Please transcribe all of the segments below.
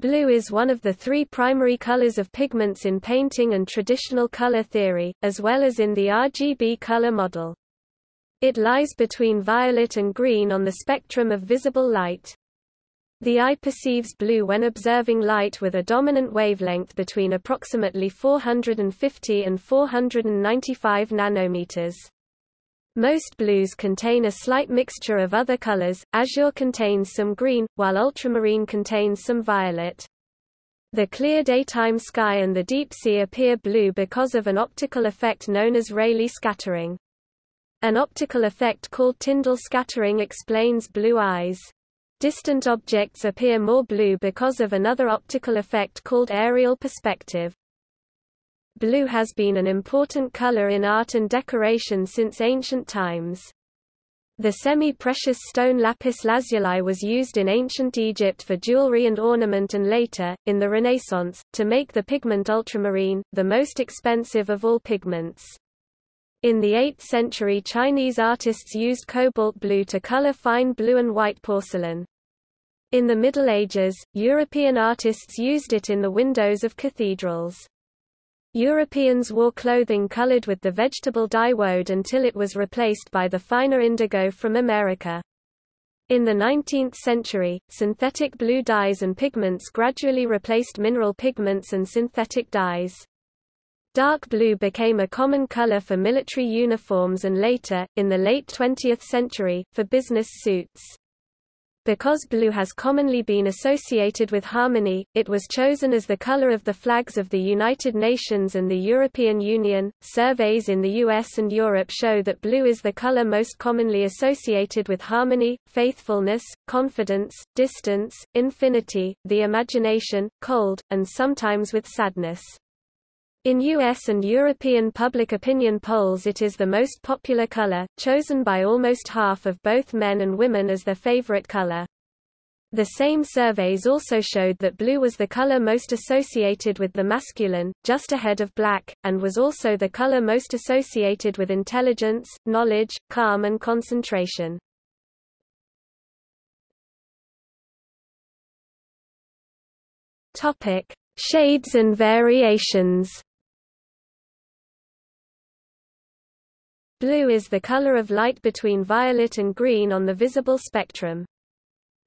Blue is one of the three primary colors of pigments in painting and traditional color theory, as well as in the RGB color model. It lies between violet and green on the spectrum of visible light. The eye perceives blue when observing light with a dominant wavelength between approximately 450 and 495 nanometers. Most blues contain a slight mixture of other colors, azure contains some green, while ultramarine contains some violet. The clear daytime sky and the deep sea appear blue because of an optical effect known as Rayleigh scattering. An optical effect called Tyndall scattering explains blue eyes. Distant objects appear more blue because of another optical effect called aerial perspective. Blue has been an important color in art and decoration since ancient times. The semi-precious stone lapis lazuli was used in ancient Egypt for jewelry and ornament and later, in the Renaissance, to make the pigment ultramarine, the most expensive of all pigments. In the 8th century Chinese artists used cobalt blue to color fine blue and white porcelain. In the Middle Ages, European artists used it in the windows of cathedrals. Europeans wore clothing colored with the vegetable dye woad until it was replaced by the finer indigo from America. In the 19th century, synthetic blue dyes and pigments gradually replaced mineral pigments and synthetic dyes. Dark blue became a common color for military uniforms and later, in the late 20th century, for business suits. Because blue has commonly been associated with harmony, it was chosen as the color of the flags of the United Nations and the European Union. Surveys in the US and Europe show that blue is the color most commonly associated with harmony, faithfulness, confidence, distance, infinity, the imagination, cold, and sometimes with sadness. In US and European public opinion polls it is the most popular color, chosen by almost half of both men and women as their favorite color. The same surveys also showed that blue was the color most associated with the masculine, just ahead of black, and was also the color most associated with intelligence, knowledge, calm and concentration. Shades and variations. Blue is the color of light between violet and green on the visible spectrum.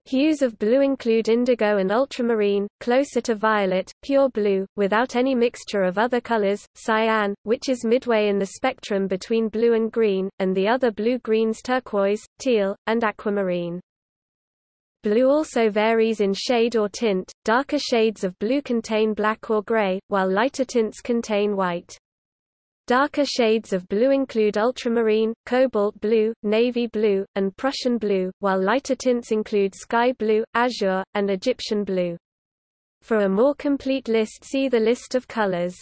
Hues of blue include indigo and ultramarine, closer to violet, pure blue, without any mixture of other colors, cyan, which is midway in the spectrum between blue and green, and the other blue-greens turquoise, teal, and aquamarine. Blue also varies in shade or tint, darker shades of blue contain black or gray, while lighter tints contain white. Darker shades of blue include ultramarine, cobalt blue, navy blue, and Prussian blue, while lighter tints include sky blue, azure, and Egyptian blue. For a more complete list see the list of colors.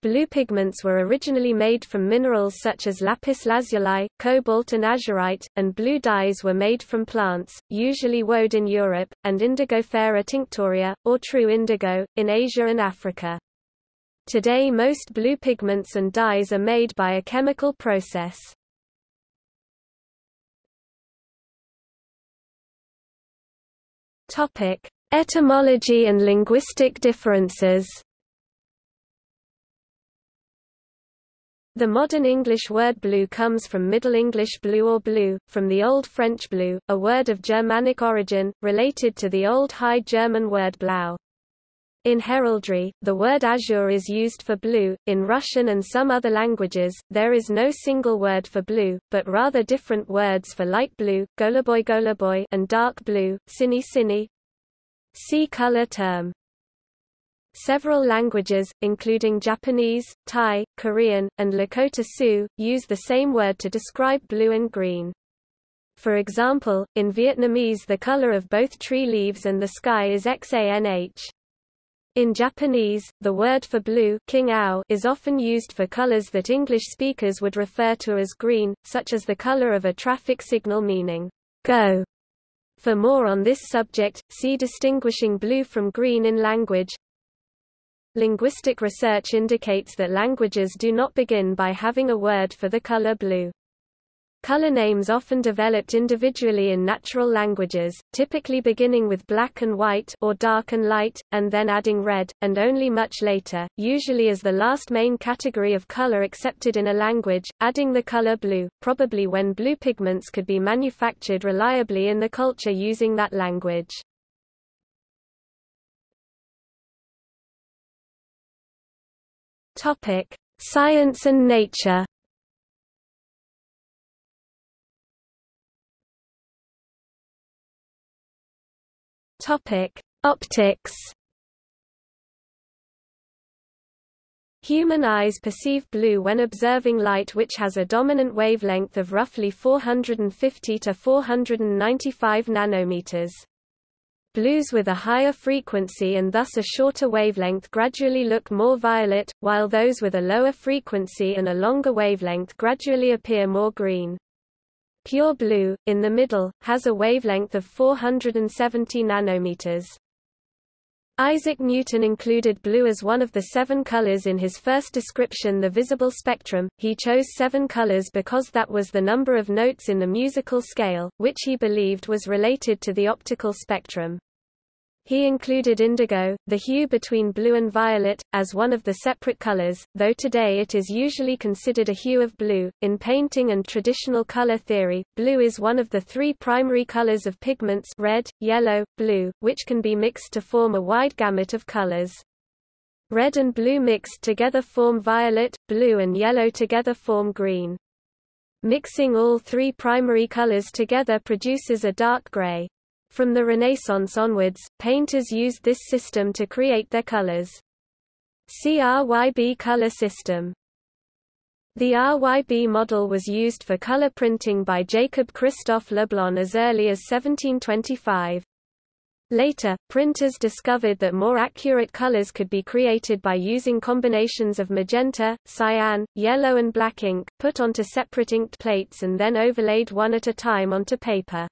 Blue pigments were originally made from minerals such as lapis lazuli, cobalt and azurite, and blue dyes were made from plants, usually woad in Europe, and Indigofera tinctoria, or true indigo, in Asia and Africa. Today most blue pigments and dyes are made by a chemical process. Topic: Etymology and linguistic differences. The modern English word blue comes from Middle English blue or bleu, from the Old French bleu, a word of Germanic origin, related to the Old High German word blau. In heraldry, the word azure is used for blue. In Russian and some other languages, there is no single word for blue, but rather different words for light blue, goluboy goluboy, and dark blue, sini sini. See color term. Several languages, including Japanese, Thai, Korean, and Lakota Sioux, use the same word to describe blue and green. For example, in Vietnamese the color of both tree leaves and the sky is xanh. In Japanese, the word for blue is often used for colors that English speakers would refer to as green, such as the color of a traffic signal meaning, go. For more on this subject, see distinguishing blue from green in language. Linguistic research indicates that languages do not begin by having a word for the color blue. Color names often developed individually in natural languages, typically beginning with black and white or dark and light, and then adding red, and only much later, usually as the last main category of color accepted in a language, adding the color blue, probably when blue pigments could be manufactured reliably in the culture using that language. Science and nature Topic: Optics. Human eyes perceive blue when observing light which has a dominant wavelength of roughly 450 to 495 nanometers. Blues with a higher frequency and thus a shorter wavelength gradually look more violet, while those with a lower frequency and a longer wavelength gradually appear more green. Pure blue, in the middle, has a wavelength of 470 nanometers. Isaac Newton included blue as one of the seven colors in his first description the visible spectrum. He chose seven colors because that was the number of notes in the musical scale, which he believed was related to the optical spectrum. He included indigo, the hue between blue and violet, as one of the separate colors, though today it is usually considered a hue of blue. In painting and traditional color theory, blue is one of the three primary colors of pigments red, yellow, blue, which can be mixed to form a wide gamut of colors. Red and blue mixed together form violet, blue and yellow together form green. Mixing all three primary colors together produces a dark gray. From the Renaissance onwards, painters used this system to create their colors. CRYB color system the RYB model was used for color printing by Jacob Christophe Leblon as early as 1725. Later, printers discovered that more accurate colors could be created by using combinations of magenta, cyan, yellow and black ink, put onto separate inked plates and then overlaid one at a time onto paper.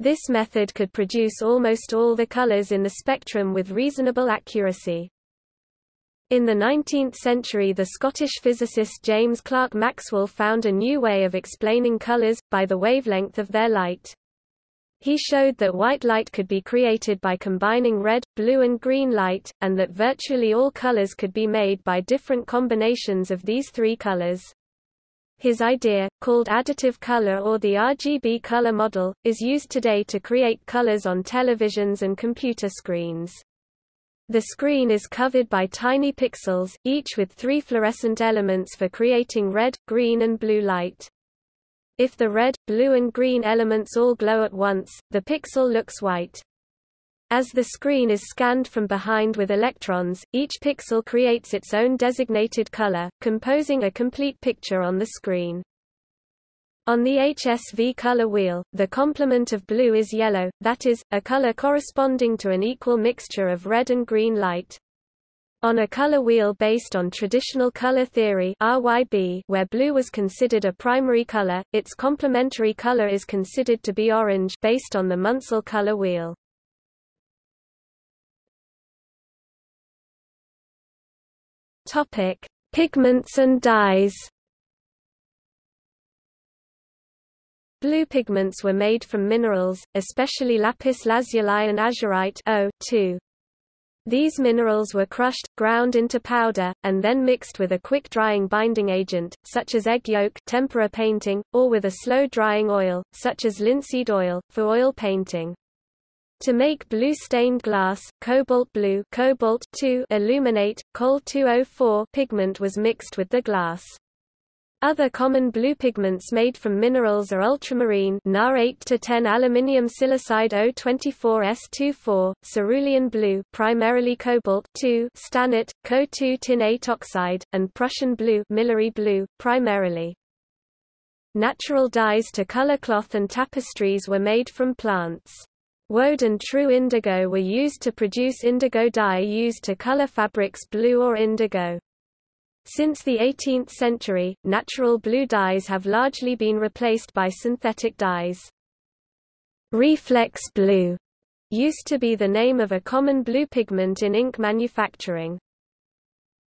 This method could produce almost all the colors in the spectrum with reasonable accuracy. In the 19th century the Scottish physicist James Clerk Maxwell found a new way of explaining colors, by the wavelength of their light. He showed that white light could be created by combining red, blue and green light, and that virtually all colors could be made by different combinations of these three colors. His idea, called additive color or the RGB color model, is used today to create colors on televisions and computer screens. The screen is covered by tiny pixels, each with three fluorescent elements for creating red, green and blue light. If the red, blue and green elements all glow at once, the pixel looks white. As the screen is scanned from behind with electrons, each pixel creates its own designated color, composing a complete picture on the screen. On the HSV color wheel, the complement of blue is yellow, that is, a color corresponding to an equal mixture of red and green light. On a color wheel based on traditional color theory RYB, where blue was considered a primary color, its complementary color is considered to be orange based on the Munsell color wheel. Topic: Pigments and dyes. Blue pigments were made from minerals, especially lapis lazuli and azurite O2. These minerals were crushed, ground into powder, and then mixed with a quick-drying binding agent, such as egg yolk tempera painting, or with a slow-drying oil, such as linseed oil, for oil painting. To make blue stained glass, cobalt blue cobalt aluminate, Col 204 pigment was mixed with the glass. Other common blue pigments made from minerals are ultramarine Na 8 to 10 aluminium silicide O24S24, cerulean blue, primarily cobalt 2, stannate, Co2 tinate oxide, and Prussian blue, Milori blue, primarily. Natural dyes to color cloth and tapestries were made from plants. Woad and true indigo were used to produce indigo dye used to color fabrics blue or indigo. Since the 18th century, natural blue dyes have largely been replaced by synthetic dyes. Reflex blue used to be the name of a common blue pigment in ink manufacturing.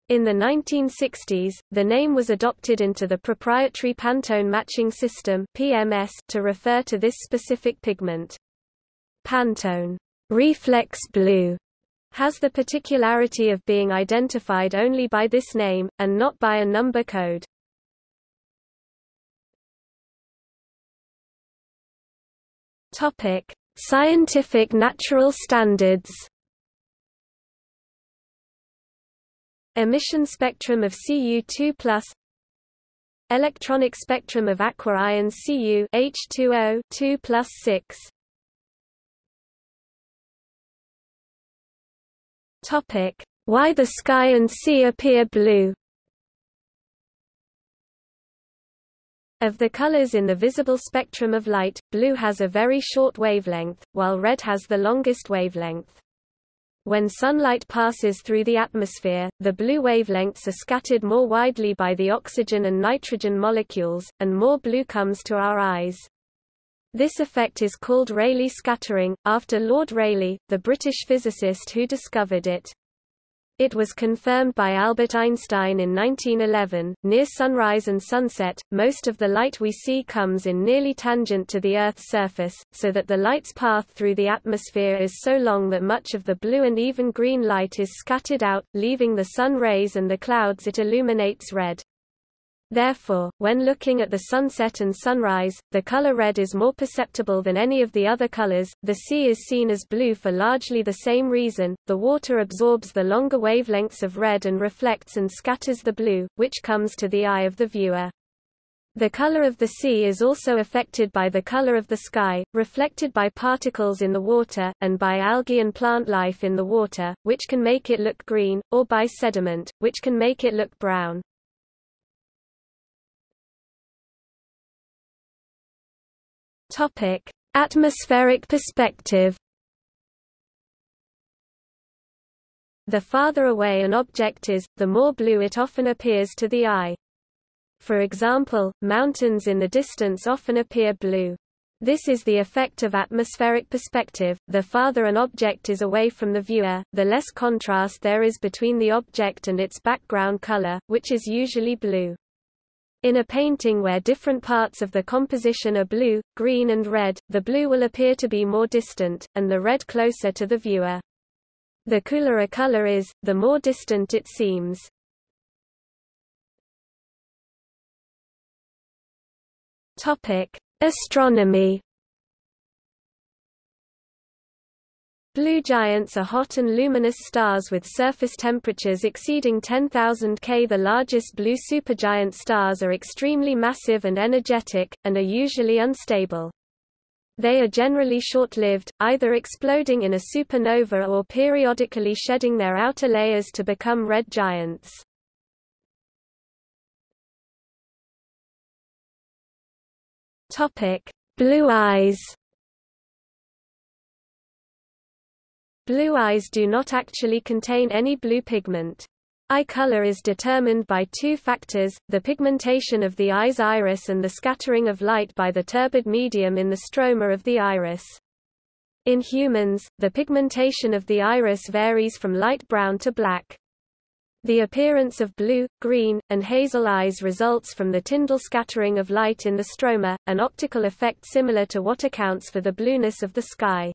In the 1960s, the name was adopted into the proprietary Pantone matching system (PMS) to refer to this specific pigment. Pantone Reflex Blue has the particularity of being identified only by this name, and not by a number code. Scientific natural standards. Emission spectrum of Cu2+, electronic spectrum of aqua ions Cu H2O 2 6. Topic: Why the sky and sea appear blue. Of the colors in the visible spectrum of light, blue has a very short wavelength, while red has the longest wavelength. When sunlight passes through the atmosphere, the blue wavelengths are scattered more widely by the oxygen and nitrogen molecules, and more blue comes to our eyes. This effect is called Rayleigh scattering, after Lord Rayleigh, the British physicist who discovered it. It was confirmed by Albert Einstein in 1911. Near sunrise and sunset, most of the light we see comes in nearly tangent to the Earth's surface, so that the light's path through the atmosphere is so long that much of the blue and even green light is scattered out, leaving the sun rays and the clouds it illuminates red. Therefore, when looking at the sunset and sunrise, the color red is more perceptible than any of the other colors. The sea is seen as blue for largely the same reason. The water absorbs the longer wavelengths of red and reflects and scatters the blue, which comes to the eye of the viewer. The color of the sea is also affected by the color of the sky, reflected by particles in the water, and by algae and plant life in the water, which can make it look green, or by sediment, which can make it look brown. Topic: Atmospheric perspective. The farther away an object is, the more blue it often appears to the eye. For example, mountains in the distance often appear blue. This is the effect of atmospheric perspective. The farther an object is away from the viewer, the less contrast there is between the object and its background color, which is usually blue. In a painting where different parts of the composition are blue, green and red, the blue will appear to be more distant, and the red closer to the viewer. The cooler a color is, the more distant it seems. Astronomy Blue giants are hot and luminous stars with surface temperatures exceeding 10,000 K. The largest blue supergiant stars are extremely massive and energetic, and are usually unstable. They are generally short-lived, either exploding in a supernova or periodically shedding their outer layers to become red giants. Blue eyes Blue eyes do not actually contain any blue pigment. Eye color is determined by two factors, the pigmentation of the eye's iris and the scattering of light by the turbid medium in the stroma of the iris. In humans, the pigmentation of the iris varies from light brown to black. The appearance of blue, green, and hazel eyes results from the Tyndall scattering of light in the stroma, an optical effect similar to what accounts for the blueness of the sky.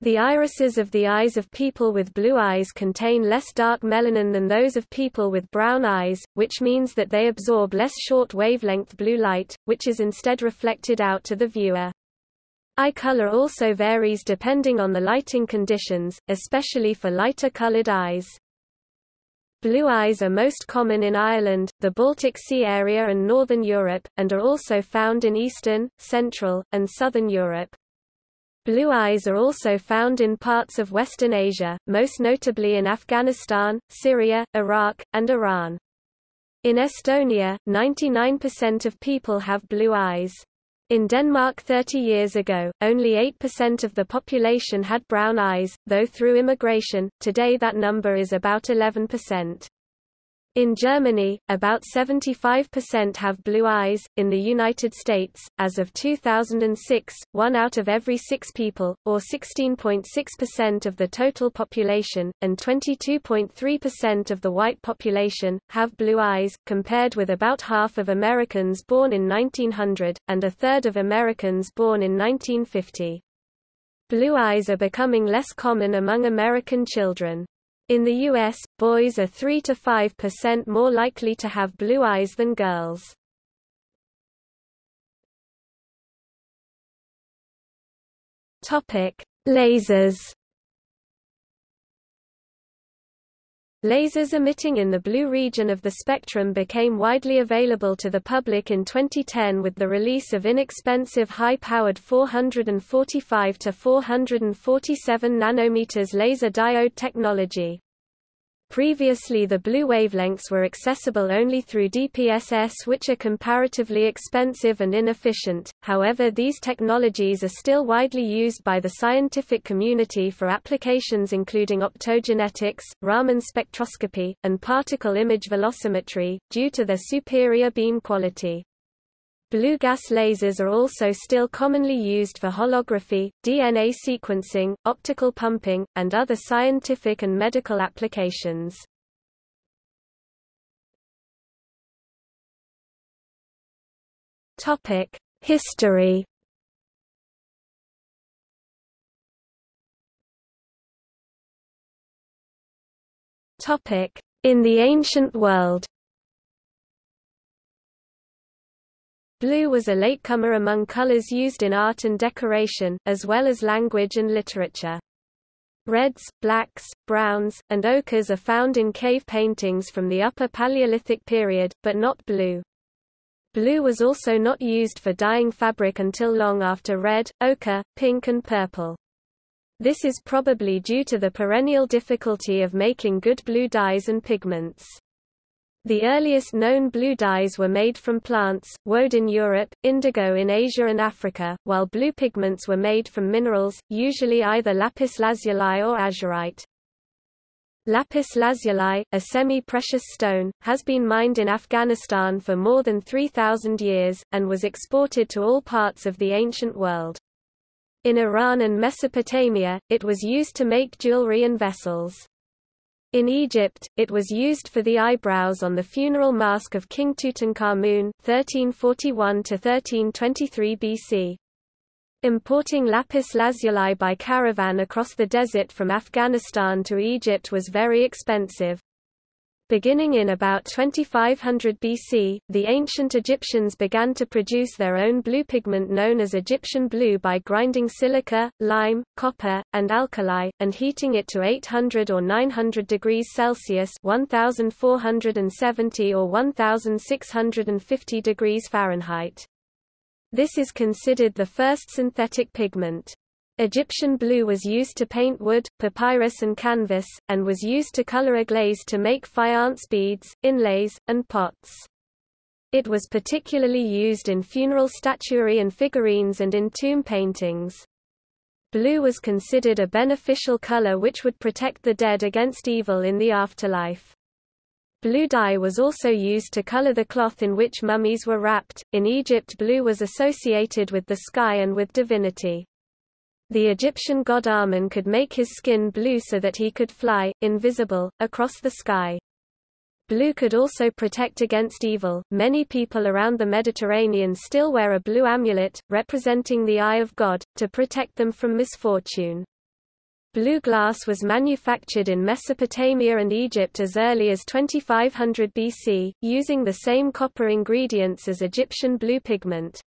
The irises of the eyes of people with blue eyes contain less dark melanin than those of people with brown eyes, which means that they absorb less short wavelength blue light, which is instead reflected out to the viewer. Eye color also varies depending on the lighting conditions, especially for lighter colored eyes. Blue eyes are most common in Ireland, the Baltic Sea area and Northern Europe, and are also found in Eastern, Central, and Southern Europe. Blue eyes are also found in parts of Western Asia, most notably in Afghanistan, Syria, Iraq, and Iran. In Estonia, 99% of people have blue eyes. In Denmark 30 years ago, only 8% of the population had brown eyes, though through immigration, today that number is about 11%. In Germany, about 75% have blue eyes. In the United States, as of 2006, one out of every six people, or 16.6% of the total population, and 22.3% of the white population, have blue eyes, compared with about half of Americans born in 1900, and a third of Americans born in 1950. Blue eyes are becoming less common among American children. In the U.S., boys are 3 to 5% more likely to have blue eyes than girls. Topic: Lasers. Lasers emitting in the blue region of the spectrum became widely available to the public in 2010 with the release of inexpensive high-powered 445 to 447 nanometers laser diode technology. Previously the blue wavelengths were accessible only through DPSS which are comparatively expensive and inefficient, however these technologies are still widely used by the scientific community for applications including optogenetics, Raman spectroscopy, and particle image velocimetry, due to their superior beam quality. Blue gas lasers are also still commonly used for holography, DNA sequencing, optical pumping, and other scientific and medical applications. History In the ancient world Blue was a latecomer among colors used in art and decoration, as well as language and literature. Reds, blacks, browns, and ochres are found in cave paintings from the Upper Paleolithic period, but not blue. Blue was also not used for dyeing fabric until long after red, ochre, pink and purple. This is probably due to the perennial difficulty of making good blue dyes and pigments. The earliest known blue dyes were made from plants, woad in Europe, indigo in Asia and Africa, while blue pigments were made from minerals, usually either lapis lazuli or azurite. Lapis lazuli, a semi-precious stone, has been mined in Afghanistan for more than 3,000 years, and was exported to all parts of the ancient world. In Iran and Mesopotamia, it was used to make jewelry and vessels. In Egypt, it was used for the eyebrows on the funeral mask of King Tutankhamun 1341–1323 BC. Importing lapis lazuli by caravan across the desert from Afghanistan to Egypt was very expensive. Beginning in about 2500 BC, the ancient Egyptians began to produce their own blue pigment known as Egyptian blue by grinding silica, lime, copper, and alkali, and heating it to 800 or 900 degrees Celsius 1470 or 1650 degrees Fahrenheit. This is considered the first synthetic pigment. Egyptian blue was used to paint wood, papyrus and canvas, and was used to color a glaze to make faience beads, inlays, and pots. It was particularly used in funeral statuary and figurines and in tomb paintings. Blue was considered a beneficial color which would protect the dead against evil in the afterlife. Blue dye was also used to color the cloth in which mummies were wrapped. In Egypt, blue was associated with the sky and with divinity. The Egyptian god Amun could make his skin blue so that he could fly, invisible, across the sky. Blue could also protect against evil. Many people around the Mediterranean still wear a blue amulet, representing the eye of God, to protect them from misfortune. Blue glass was manufactured in Mesopotamia and Egypt as early as 2500 BC, using the same copper ingredients as Egyptian blue pigment.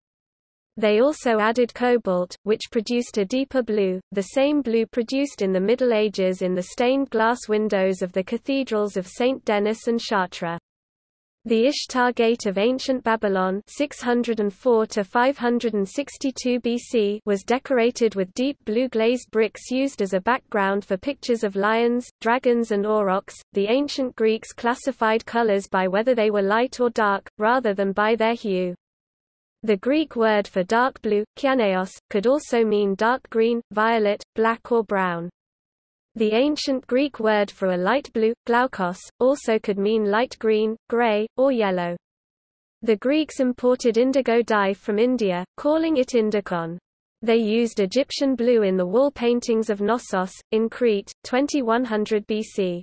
They also added cobalt, which produced a deeper blue, the same blue produced in the Middle Ages in the stained glass windows of the cathedrals of St. Denis and Chartres. The Ishtar Gate of ancient Babylon 604 to 562 BC was decorated with deep blue glazed bricks used as a background for pictures of lions, dragons and aurochs. The ancient Greeks classified colors by whether they were light or dark, rather than by their hue. The Greek word for dark blue, kyaneos, could also mean dark green, violet, black or brown. The ancient Greek word for a light blue, glaukos, also could mean light green, grey, or yellow. The Greeks imported indigo dye from India, calling it indikon. They used Egyptian blue in the wall paintings of Knossos, in Crete, 2100 BC.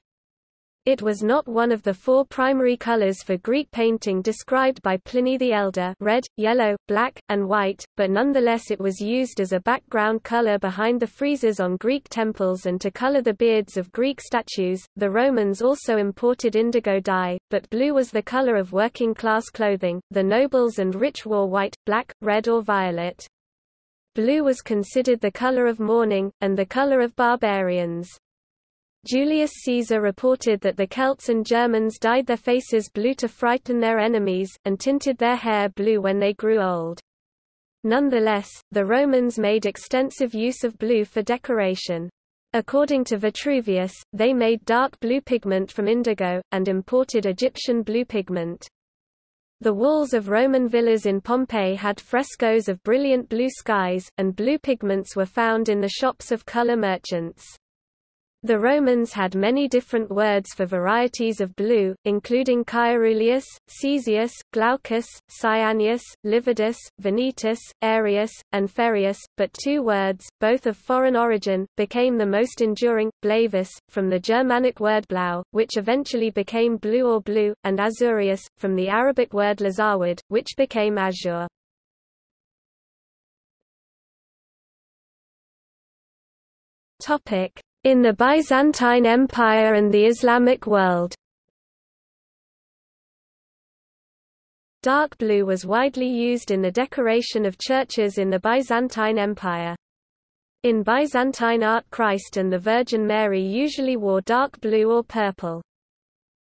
It was not one of the four primary colors for Greek painting described by Pliny the Elder red, yellow, black, and white, but nonetheless it was used as a background color behind the friezes on Greek temples and to color the beards of Greek statues. The Romans also imported indigo dye, but blue was the color of working class clothing. The nobles and rich wore white, black, red or violet. Blue was considered the color of mourning, and the color of barbarians. Julius Caesar reported that the Celts and Germans dyed their faces blue to frighten their enemies, and tinted their hair blue when they grew old. Nonetheless, the Romans made extensive use of blue for decoration. According to Vitruvius, they made dark blue pigment from indigo, and imported Egyptian blue pigment. The walls of Roman villas in Pompeii had frescoes of brilliant blue skies, and blue pigments were found in the shops of color merchants. The Romans had many different words for varieties of blue, including caeruleus, caesius, glaucus, cyaneus, lividus, venetus, aerius, and Ferreus, but two words, both of foreign origin, became the most enduring, blavus, from the Germanic word blau, which eventually became blue or blue, and azurius, from the Arabic word lazaward, which became azure. Topic: in the Byzantine Empire and the Islamic world. Dark blue was widely used in the decoration of churches in the Byzantine Empire. In Byzantine art Christ and the Virgin Mary usually wore dark blue or purple.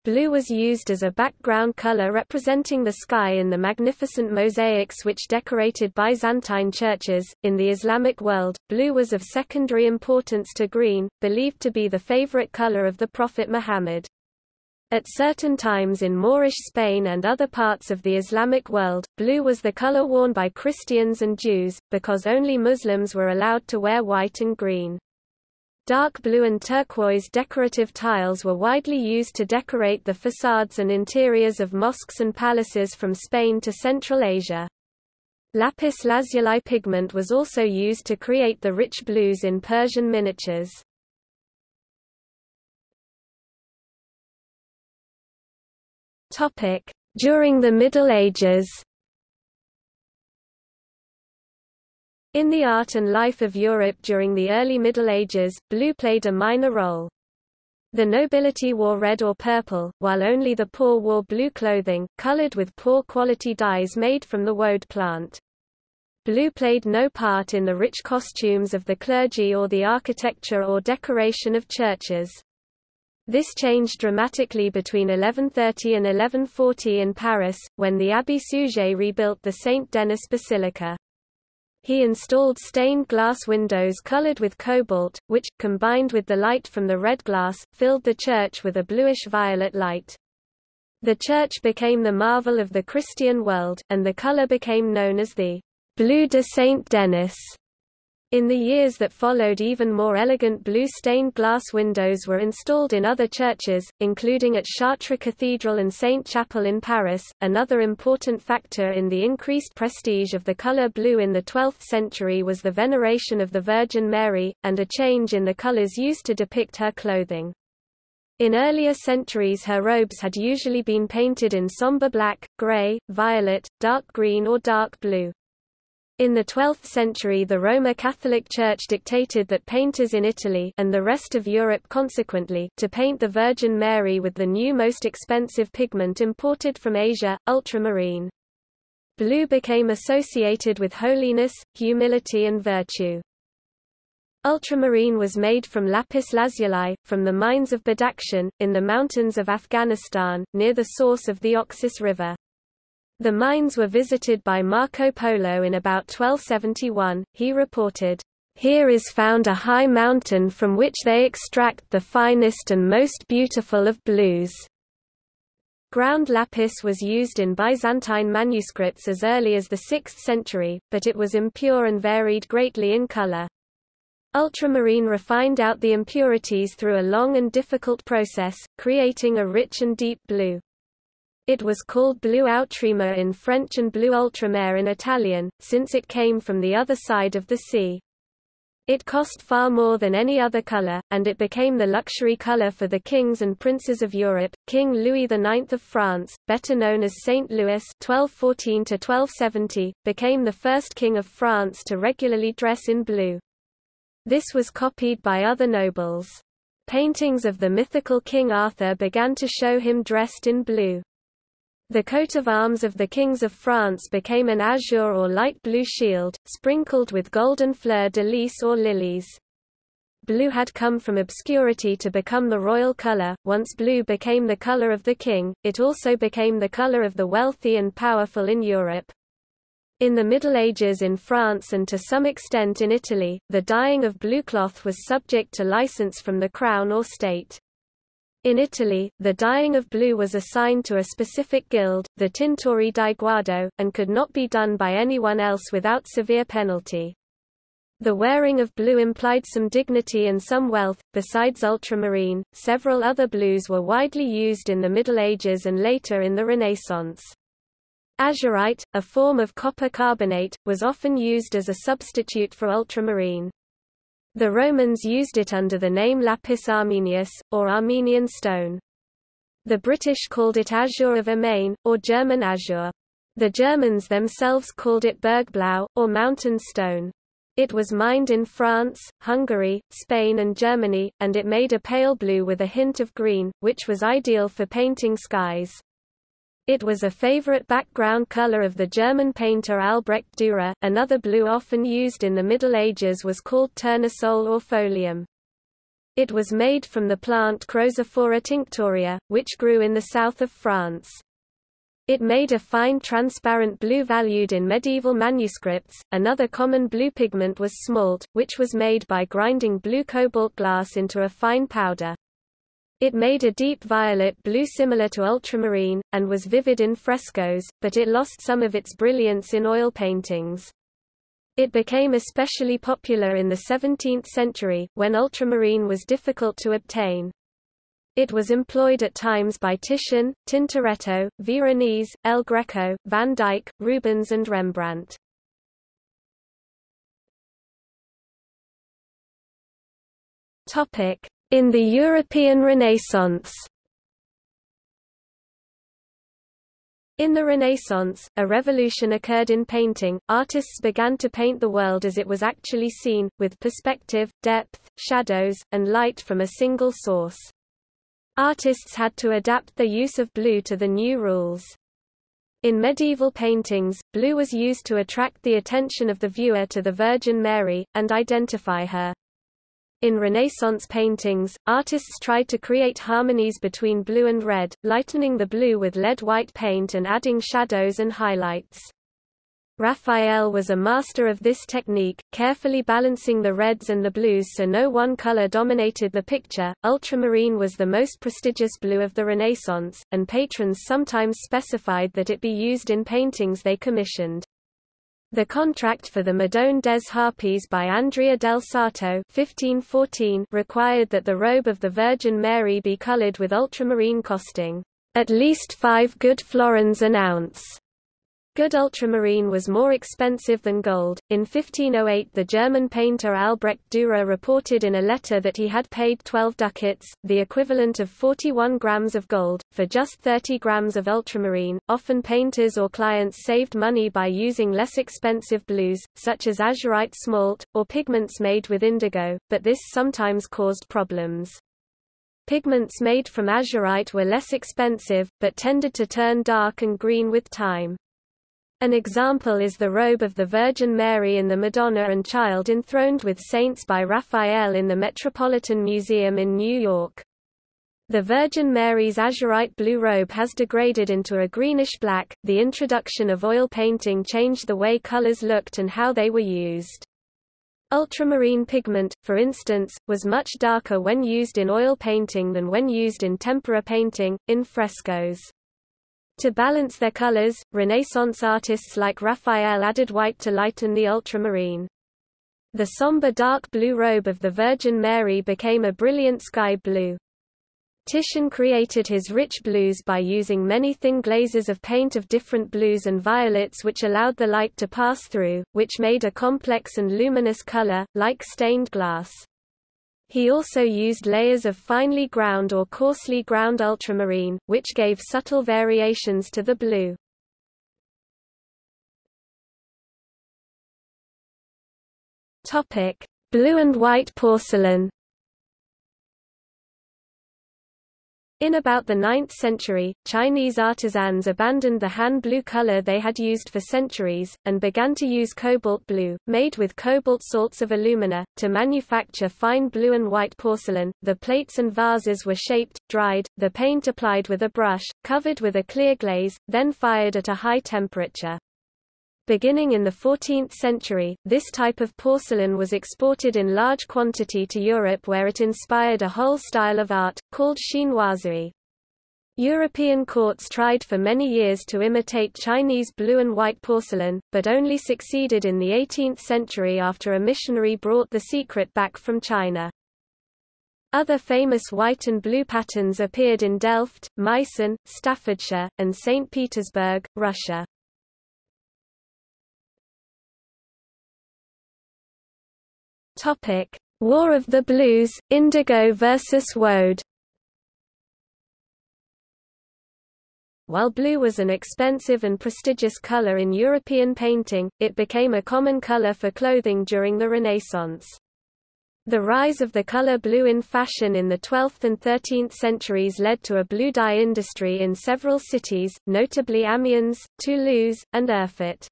Blue was used as a background color representing the sky in the magnificent mosaics which decorated Byzantine churches. In the Islamic world, blue was of secondary importance to green, believed to be the favorite color of the Prophet Muhammad. At certain times in Moorish Spain and other parts of the Islamic world, blue was the color worn by Christians and Jews, because only Muslims were allowed to wear white and green. Dark blue and turquoise decorative tiles were widely used to decorate the facades and interiors of mosques and palaces from Spain to Central Asia. Lapis lazuli pigment was also used to create the rich blues in Persian miniatures. During the Middle Ages In the art and life of Europe during the early Middle Ages, blue played a minor role. The nobility wore red or purple, while only the poor wore blue clothing, colored with poor quality dyes made from the woad plant. Blue played no part in the rich costumes of the clergy or the architecture or decoration of churches. This changed dramatically between 1130 and 1140 in Paris, when the Abbé Suger rebuilt the Saint Denis Basilica. He installed stained glass windows colored with cobalt, which, combined with the light from the red glass, filled the church with a bluish-violet light. The church became the marvel of the Christian world, and the color became known as the blue de Saint Denis. In the years that followed even more elegant blue stained glass windows were installed in other churches, including at Chartres Cathedral and Sainte-Chapelle in Paris. Another important factor in the increased prestige of the color blue in the 12th century was the veneration of the Virgin Mary, and a change in the colors used to depict her clothing. In earlier centuries her robes had usually been painted in somber black, gray, violet, dark green or dark blue. In the 12th century the Roman Catholic Church dictated that painters in Italy and the rest of Europe consequently to paint the Virgin Mary with the new most expensive pigment imported from Asia, ultramarine. Blue became associated with holiness, humility and virtue. Ultramarine was made from lapis lazuli, from the mines of Badakhshan, in the mountains of Afghanistan, near the source of the Oxus River. The mines were visited by Marco Polo in about 1271. He reported, Here is found a high mountain from which they extract the finest and most beautiful of blues. Ground lapis was used in Byzantine manuscripts as early as the 6th century, but it was impure and varied greatly in color. Ultramarine refined out the impurities through a long and difficult process, creating a rich and deep blue. It was called Blue outre-mer in French and Blue ultramer in Italian, since it came from the other side of the sea. It cost far more than any other color, and it became the luxury color for the kings and princes of Europe. King Louis IX of France, better known as Saint Louis (1214–1270), became the first king of France to regularly dress in blue. This was copied by other nobles. Paintings of the mythical King Arthur began to show him dressed in blue. The coat of arms of the kings of France became an azure or light blue shield, sprinkled with golden fleur-de-lis or lilies. Blue had come from obscurity to become the royal color. Once blue became the color of the king, it also became the color of the wealthy and powerful in Europe. In the Middle Ages in France and to some extent in Italy, the dyeing of blue cloth was subject to license from the crown or state. In Italy, the dyeing of blue was assigned to a specific guild, the Tintori di Guardo, and could not be done by anyone else without severe penalty. The wearing of blue implied some dignity and some wealth. Besides ultramarine, several other blues were widely used in the Middle Ages and later in the Renaissance. Azurite, a form of copper carbonate, was often used as a substitute for ultramarine. The Romans used it under the name lapis armenius, or Armenian stone. The British called it azure of Amayne, or German azure. The Germans themselves called it bergblau, or mountain stone. It was mined in France, Hungary, Spain and Germany, and it made a pale blue with a hint of green, which was ideal for painting skies. It was a favorite background color of the German painter Albrecht Dürer. Another blue often used in the Middle Ages was called tournesol or folium. It was made from the plant Chrozophora tinctoria, which grew in the south of France. It made a fine transparent blue valued in medieval manuscripts. Another common blue pigment was smalt, which was made by grinding blue cobalt glass into a fine powder. It made a deep violet blue similar to ultramarine, and was vivid in frescoes, but it lost some of its brilliance in oil paintings. It became especially popular in the 17th century, when ultramarine was difficult to obtain. It was employed at times by Titian, Tintoretto, Veronese, El Greco, Van Dyck, Rubens and Rembrandt. In the European Renaissance In the Renaissance, a revolution occurred in painting. Artists began to paint the world as it was actually seen, with perspective, depth, shadows, and light from a single source. Artists had to adapt their use of blue to the new rules. In medieval paintings, blue was used to attract the attention of the viewer to the Virgin Mary, and identify her. In Renaissance paintings, artists tried to create harmonies between blue and red, lightening the blue with lead white paint and adding shadows and highlights. Raphael was a master of this technique, carefully balancing the reds and the blues so no one color dominated the picture. Ultramarine was the most prestigious blue of the Renaissance, and patrons sometimes specified that it be used in paintings they commissioned. The contract for the Madone des Harpies by Andrea del Sarto 1514 required that the robe of the Virgin Mary be colored with ultramarine costing at least five good florins an ounce. Good ultramarine was more expensive than gold. In 1508, the German painter Albrecht Dürer reported in a letter that he had paid 12 ducats, the equivalent of 41 grams of gold, for just 30 grams of ultramarine. Often painters or clients saved money by using less expensive blues, such as azurite smalt, or pigments made with indigo, but this sometimes caused problems. Pigments made from azurite were less expensive, but tended to turn dark and green with time. An example is the robe of the Virgin Mary in the Madonna and Child enthroned with saints by Raphael in the Metropolitan Museum in New York. The Virgin Mary's azurite blue robe has degraded into a greenish-black. The introduction of oil painting changed the way colors looked and how they were used. Ultramarine pigment, for instance, was much darker when used in oil painting than when used in tempera painting, in frescoes. To balance their colors, Renaissance artists like Raphael added white to lighten the ultramarine. The somber dark blue robe of the Virgin Mary became a brilliant sky blue. Titian created his rich blues by using many thin glazes of paint of different blues and violets which allowed the light to pass through, which made a complex and luminous color, like stained glass. He also used layers of finely ground or coarsely ground ultramarine, which gave subtle variations to the blue. Blue and white porcelain In about the 9th century, Chinese artisans abandoned the Han blue color they had used for centuries, and began to use cobalt blue, made with cobalt salts of alumina, to manufacture fine blue and white porcelain. The plates and vases were shaped, dried, the paint applied with a brush, covered with a clear glaze, then fired at a high temperature. Beginning in the 14th century, this type of porcelain was exported in large quantity to Europe where it inspired a whole style of art, called chinoiserie. European courts tried for many years to imitate Chinese blue and white porcelain, but only succeeded in the 18th century after a missionary brought the secret back from China. Other famous white and blue patterns appeared in Delft, Meissen, Staffordshire, and St. Petersburg, Russia. Topic: War of the Blues, Indigo versus Woad. While blue was an expensive and prestigious color in European painting, it became a common color for clothing during the Renaissance. The rise of the color blue in fashion in the 12th and 13th centuries led to a blue dye industry in several cities, notably Amiens, Toulouse, and Erfurt.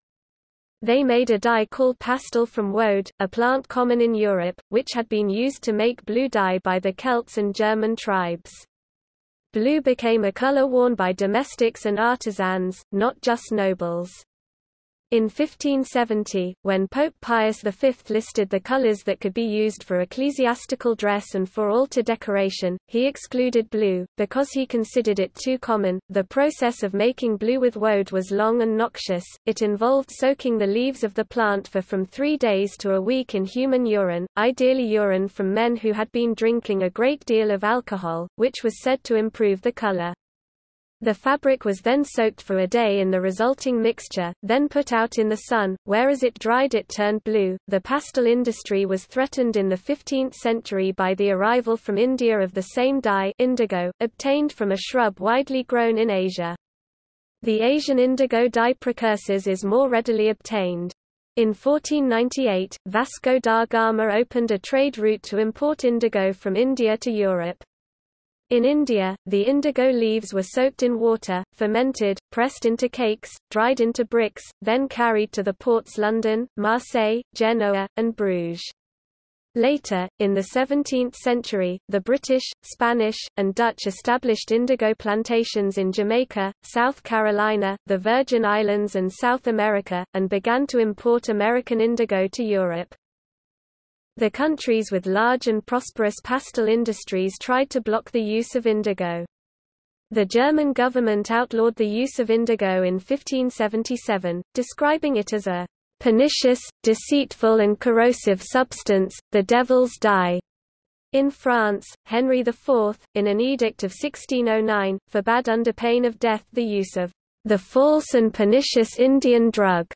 They made a dye called pastel from woad, a plant common in Europe, which had been used to make blue dye by the Celts and German tribes. Blue became a color worn by domestics and artisans, not just nobles. In 1570, when Pope Pius V listed the colors that could be used for ecclesiastical dress and for altar decoration, he excluded blue, because he considered it too common. The process of making blue with woad was long and noxious, it involved soaking the leaves of the plant for from three days to a week in human urine, ideally urine from men who had been drinking a great deal of alcohol, which was said to improve the color. The fabric was then soaked for a day in the resulting mixture, then put out in the sun, where as it dried it turned blue. The pastel industry was threatened in the 15th century by the arrival from India of the same dye indigo, obtained from a shrub widely grown in Asia. The Asian indigo dye precursors is more readily obtained. In 1498, Vasco da Gama opened a trade route to import indigo from India to Europe. In India, the indigo leaves were soaked in water, fermented, pressed into cakes, dried into bricks, then carried to the ports London, Marseille, Genoa, and Bruges. Later, in the 17th century, the British, Spanish, and Dutch established indigo plantations in Jamaica, South Carolina, the Virgin Islands and South America, and began to import American indigo to Europe. The countries with large and prosperous pastel industries tried to block the use of indigo. The German government outlawed the use of indigo in 1577, describing it as a pernicious, deceitful and corrosive substance, the devil's dye. In France, Henry IV, in an edict of 1609, forbade under pain of death the use of the false and pernicious Indian drug,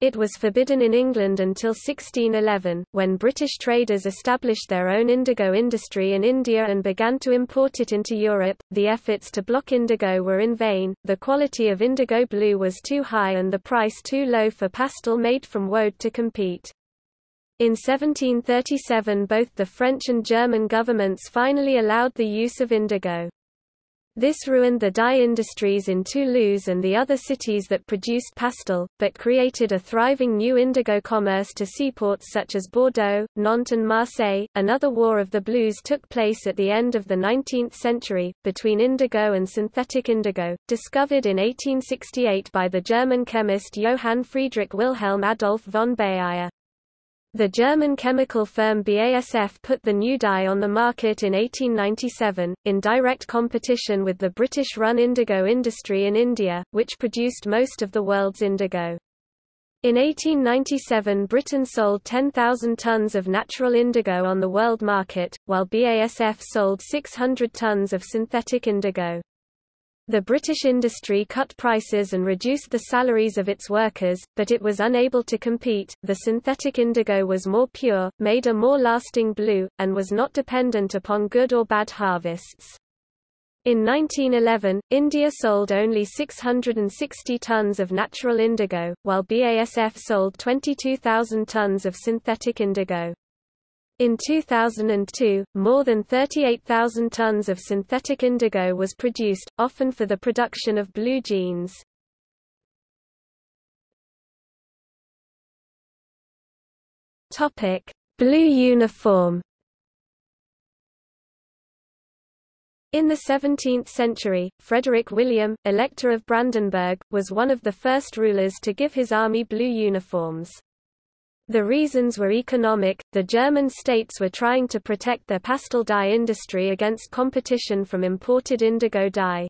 it was forbidden in England until 1611, when British traders established their own indigo industry in India and began to import it into Europe. The efforts to block indigo were in vain, the quality of indigo blue was too high and the price too low for pastel made from woad to compete. In 1737 both the French and German governments finally allowed the use of indigo. This ruined the dye industries in Toulouse and the other cities that produced pastel, but created a thriving new indigo commerce to seaports such as Bordeaux, Nantes and Marseille. Another war of the blues took place at the end of the 19th century, between indigo and synthetic indigo, discovered in 1868 by the German chemist Johann Friedrich Wilhelm Adolf von Baeyer. The German chemical firm BASF put the new dye on the market in 1897, in direct competition with the British-run indigo industry in India, which produced most of the world's indigo. In 1897 Britain sold 10,000 tons of natural indigo on the world market, while BASF sold 600 tons of synthetic indigo. The British industry cut prices and reduced the salaries of its workers, but it was unable to compete. The synthetic indigo was more pure, made a more lasting blue, and was not dependent upon good or bad harvests. In 1911, India sold only 660 tons of natural indigo, while BASF sold 22,000 tons of synthetic indigo. In 2002, more than 38,000 tons of synthetic indigo was produced, often for the production of blue jeans. Topic: Blue uniform. In the 17th century, Frederick William, Elector of Brandenburg, was one of the first rulers to give his army blue uniforms. The reasons were economic, the German states were trying to protect their pastel dye industry against competition from imported indigo dye.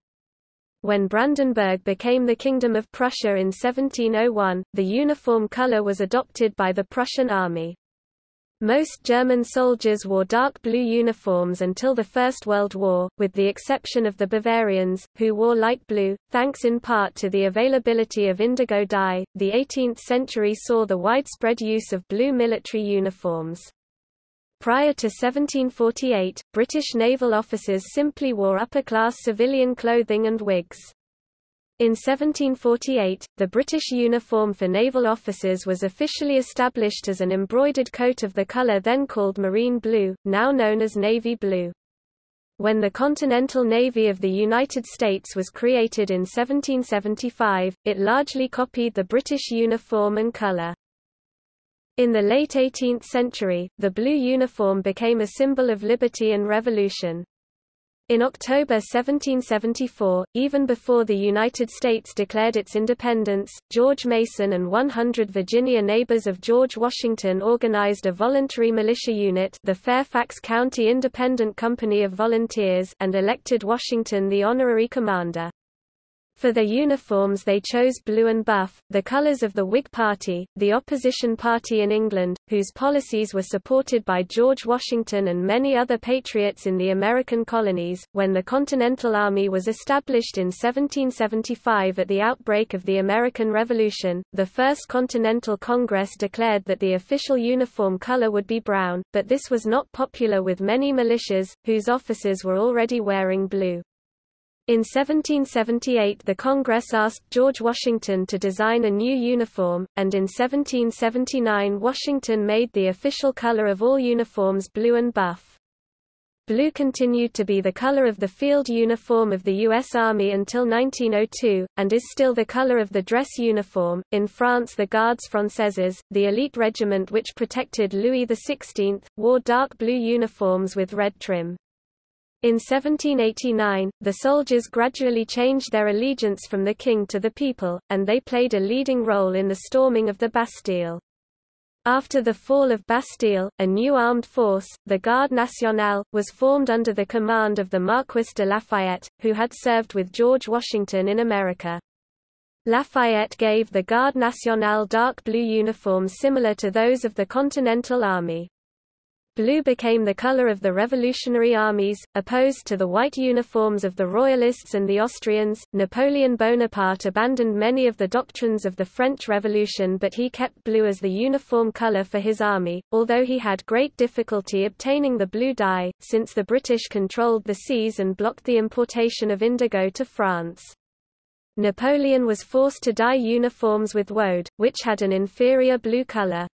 When Brandenburg became the Kingdom of Prussia in 1701, the uniform color was adopted by the Prussian army. Most German soldiers wore dark blue uniforms until the First World War, with the exception of the Bavarians, who wore light blue, thanks in part to the availability of indigo dye. The 18th century saw the widespread use of blue military uniforms. Prior to 1748, British naval officers simply wore upper-class civilian clothing and wigs. In 1748, the British uniform for naval officers was officially established as an embroidered coat of the colour then called marine blue, now known as navy blue. When the Continental Navy of the United States was created in 1775, it largely copied the British uniform and colour. In the late 18th century, the blue uniform became a symbol of liberty and revolution. In October 1774, even before the United States declared its independence, George Mason and 100 Virginia neighbors of George Washington organized a voluntary militia unit the Fairfax County Independent Company of Volunteers and elected Washington the honorary commander. For their uniforms they chose blue and buff, the colours of the Whig Party, the opposition party in England, whose policies were supported by George Washington and many other patriots in the American colonies. When the Continental Army was established in 1775 at the outbreak of the American Revolution, the First Continental Congress declared that the official uniform colour would be brown, but this was not popular with many militias, whose officers were already wearing blue. In 1778 the Congress asked George Washington to design a new uniform, and in 1779 Washington made the official color of all uniforms blue and buff. Blue continued to be the color of the field uniform of the U.S. Army until 1902, and is still the color of the dress uniform. In France, the Gardes Françaises, the elite regiment which protected Louis XVI, wore dark blue uniforms with red trim. In 1789, the soldiers gradually changed their allegiance from the king to the people, and they played a leading role in the storming of the Bastille. After the fall of Bastille, a new armed force, the Garde Nationale, was formed under the command of the Marquis de Lafayette, who had served with George Washington in America. Lafayette gave the Garde Nationale dark blue uniforms similar to those of the Continental Army. Blue became the color of the revolutionary armies, opposed to the white uniforms of the Royalists and the Austrians. Napoleon Bonaparte abandoned many of the doctrines of the French Revolution but he kept blue as the uniform color for his army, although he had great difficulty obtaining the blue dye, since the British controlled the seas and blocked the importation of indigo to France. Napoleon was forced to dye uniforms with woad, which had an inferior blue color.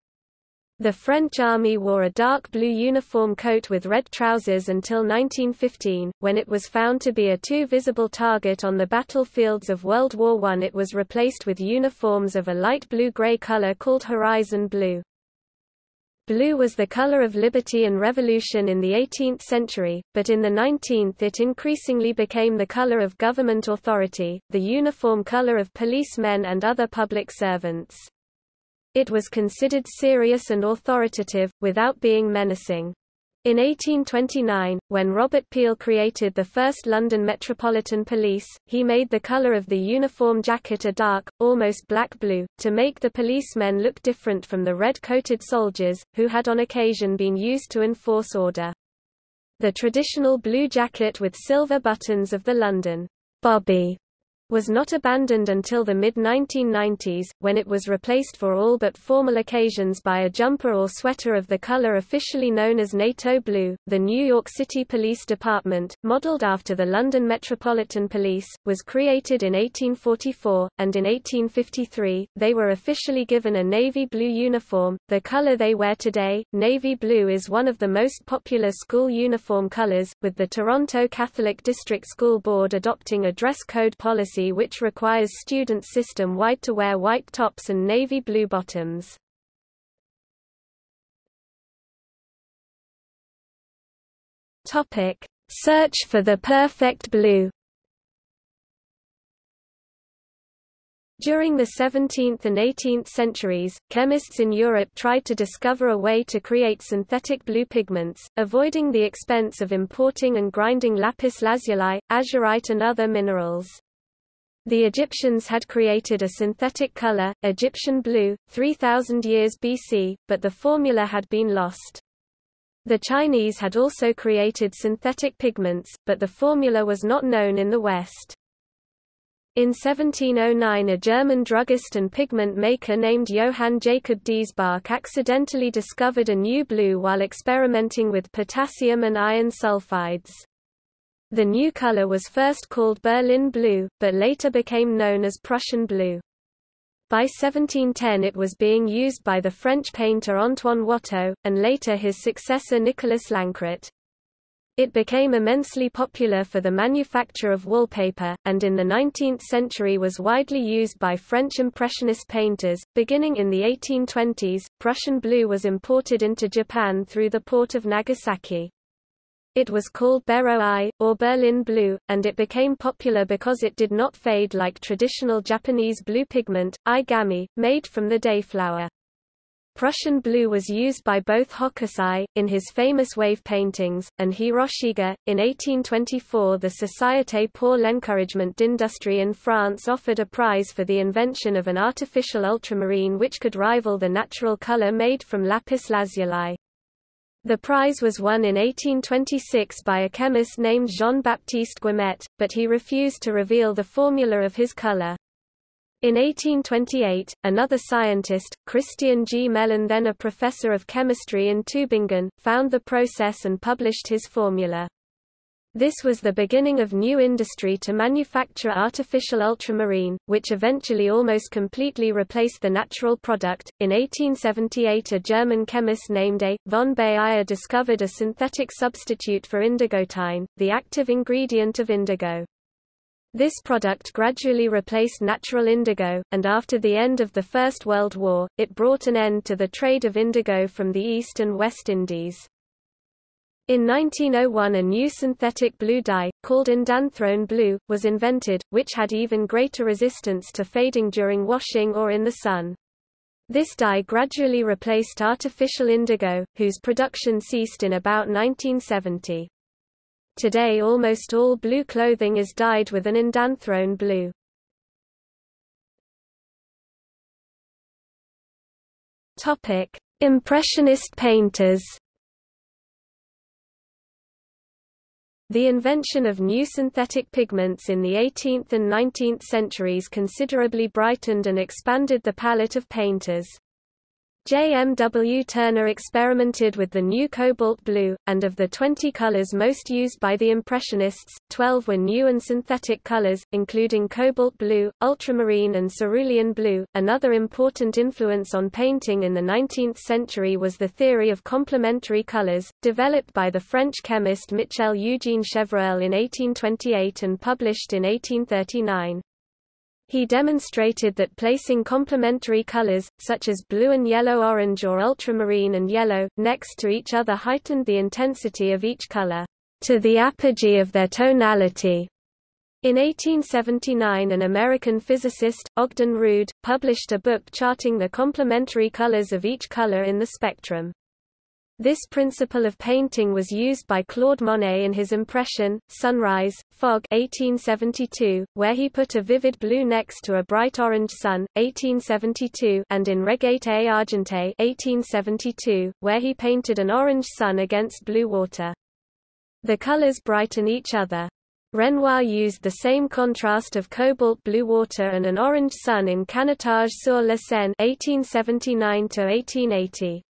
The French army wore a dark blue uniform coat with red trousers until 1915, when it was found to be a too visible target on the battlefields of World War I. It was replaced with uniforms of a light blue-gray color called horizon blue. Blue was the color of liberty and revolution in the 18th century, but in the 19th it increasingly became the color of government authority, the uniform color of policemen and other public servants. It was considered serious and authoritative, without being menacing. In 1829, when Robert Peel created the first London Metropolitan Police, he made the colour of the uniform jacket a dark, almost black blue, to make the policemen look different from the red-coated soldiers, who had on occasion been used to enforce order. The traditional blue jacket with silver buttons of the London bobby was not abandoned until the mid-1990s, when it was replaced for all but formal occasions by a jumper or sweater of the color officially known as NATO blue. The New York City Police Department, modeled after the London Metropolitan Police, was created in 1844, and in 1853, they were officially given a navy blue uniform, the color they wear today. Navy blue is one of the most popular school uniform colors, with the Toronto Catholic District School Board adopting a dress code policy policy which requires students system-wide to wear white tops and navy blue bottoms. Topic: Search for the perfect blue. During the 17th and 18th centuries, chemists in Europe tried to discover a way to create synthetic blue pigments, avoiding the expense of importing and grinding lapis lazuli, azurite and other minerals. The Egyptians had created a synthetic color, Egyptian blue, 3000 years BC, but the formula had been lost. The Chinese had also created synthetic pigments, but the formula was not known in the West. In 1709 a German druggist and pigment maker named Johann Jacob Diesbach accidentally discovered a new blue while experimenting with potassium and iron sulfides. The new color was first called Berlin blue, but later became known as Prussian blue. By 1710 it was being used by the French painter Antoine Watteau, and later his successor Nicolas Lancret. It became immensely popular for the manufacture of wallpaper, and in the 19th century was widely used by French Impressionist painters. Beginning in the 1820s, Prussian blue was imported into Japan through the port of Nagasaki. It was called Bero-I, or Berlin blue, and it became popular because it did not fade like traditional Japanese blue pigment, I-gami, made from the dayflower. Prussian blue was used by both Hokusai, in his famous wave paintings, and Hiroshige. In 1824 the Société pour l'encouragement d'industrie in France offered a prize for the invention of an artificial ultramarine which could rival the natural color made from lapis lazuli. The prize was won in 1826 by a chemist named Jean-Baptiste Guimet, but he refused to reveal the formula of his color. In 1828, another scientist, Christian Gmelin then a professor of chemistry in Tübingen, found the process and published his formula. This was the beginning of new industry to manufacture artificial ultramarine, which eventually almost completely replaced the natural product. In 1878, a German chemist named A. von Baeyer discovered a synthetic substitute for indigotine, the active ingredient of indigo. This product gradually replaced natural indigo, and after the end of the First World War, it brought an end to the trade of indigo from the East and West Indies. In 1901 a new synthetic blue dye, called indanthrone blue, was invented, which had even greater resistance to fading during washing or in the sun. This dye gradually replaced artificial indigo, whose production ceased in about 1970. Today almost all blue clothing is dyed with an indanthrone blue. Impressionist painters The invention of new synthetic pigments in the 18th and 19th centuries considerably brightened and expanded the palette of painters. J. M. W. Turner experimented with the new cobalt blue, and of the 20 colors most used by the Impressionists, 12 were new and synthetic colors, including cobalt blue, ultramarine and cerulean blue. Another important influence on painting in the 19th century was the theory of complementary colors, developed by the French chemist Michel Eugène Chevreul in 1828 and published in 1839. He demonstrated that placing complementary colors, such as blue and yellow-orange or ultramarine and yellow, next to each other heightened the intensity of each color, to the apogee of their tonality. In 1879 an American physicist, Ogden Rood, published a book charting the complementary colors of each color in the spectrum. This principle of painting was used by Claude Monet in his impression, Sunrise, Fog 1872, where he put a vivid blue next to a bright orange sun, 1872 and in Regate Argentée 1872, where he painted an orange sun against blue water. The colors brighten each other. Renoir used the same contrast of cobalt blue water and an orange sun in Canotage sur la Seine 1879 1880.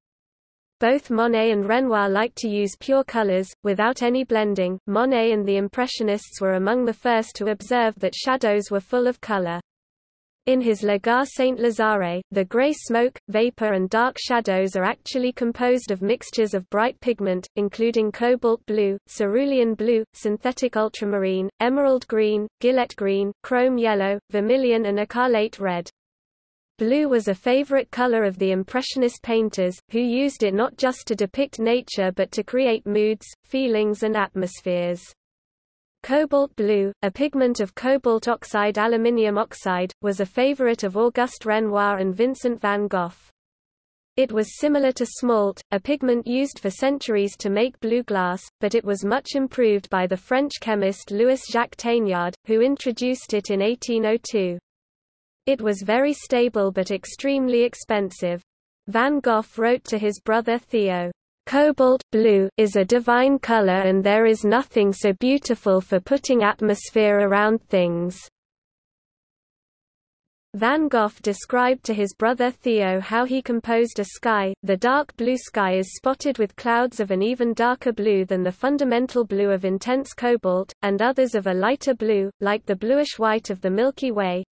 Both Monet and Renoir liked to use pure colors, without any blending. Monet and the Impressionists were among the first to observe that shadows were full of color. In his Le Gare Saint-Lazare, the gray smoke, vapor and dark shadows are actually composed of mixtures of bright pigment, including cobalt blue, cerulean blue, synthetic ultramarine, emerald green, gillette green, chrome yellow, vermilion and écarlate red. Blue was a favorite color of the Impressionist painters, who used it not just to depict nature but to create moods, feelings and atmospheres. Cobalt blue, a pigment of cobalt oxide aluminium oxide, was a favorite of Auguste Renoir and Vincent van Gogh. It was similar to smalt, a pigment used for centuries to make blue glass, but it was much improved by the French chemist Louis-Jacques Thénard, who introduced it in 1802. It was very stable but extremely expensive. Van Gogh wrote to his brother Theo, Cobalt blue is a divine color and there is nothing so beautiful for putting atmosphere around things. Van Gogh described to his brother Theo how he composed a sky, the dark blue sky is spotted with clouds of an even darker blue than the fundamental blue of intense cobalt, and others of a lighter blue, like the bluish-white of the Milky Way,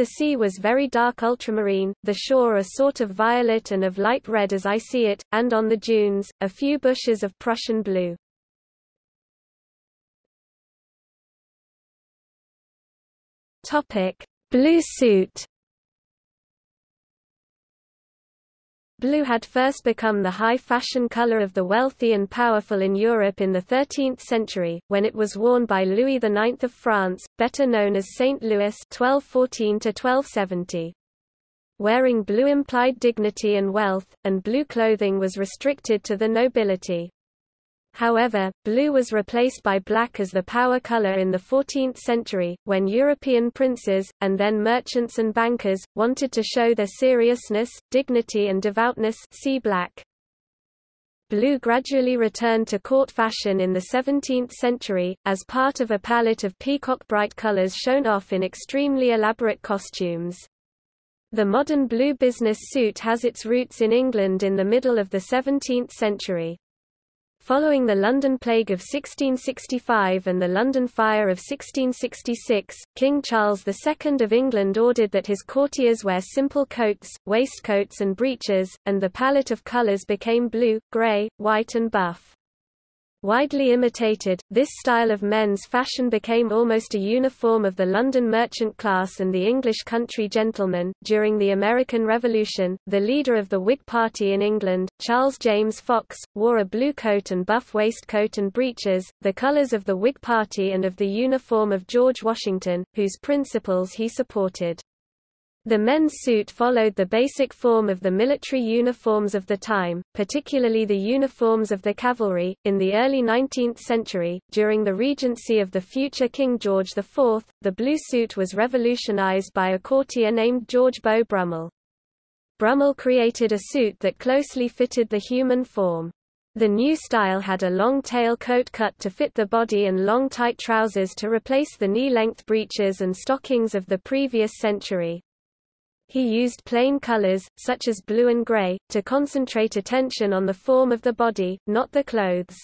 the sea was very dark ultramarine, the shore a sort of violet and of light red as I see it, and on the dunes, a few bushes of Prussian blue. Blue suit Blue had first become the high fashion color of the wealthy and powerful in Europe in the 13th century, when it was worn by Louis IX of France, better known as Saint Louis 1214 Wearing blue implied dignity and wealth, and blue clothing was restricted to the nobility. However, blue was replaced by black as the power color in the 14th century, when European princes, and then merchants and bankers, wanted to show their seriousness, dignity and devoutness see black. Blue gradually returned to court fashion in the 17th century, as part of a palette of peacock bright colors shown off in extremely elaborate costumes. The modern blue business suit has its roots in England in the middle of the 17th century. Following the London Plague of 1665 and the London Fire of 1666, King Charles II of England ordered that his courtiers wear simple coats, waistcoats and breeches, and the palette of colours became blue, grey, white and buff. Widely imitated, this style of men's fashion became almost a uniform of the London merchant class and the English country gentleman. During the American Revolution, the leader of the Whig Party in England, Charles James Fox, wore a blue coat and buff waistcoat and breeches, the colors of the Whig Party and of the uniform of George Washington, whose principles he supported. The men's suit followed the basic form of the military uniforms of the time, particularly the uniforms of the cavalry. In the early 19th century, during the regency of the future King George IV, the blue suit was revolutionized by a courtier named George Beau Brummel. Brummel created a suit that closely fitted the human form. The new style had a long tail coat cut to fit the body and long tight trousers to replace the knee-length breeches and stockings of the previous century. He used plain colors, such as blue and gray, to concentrate attention on the form of the body, not the clothes.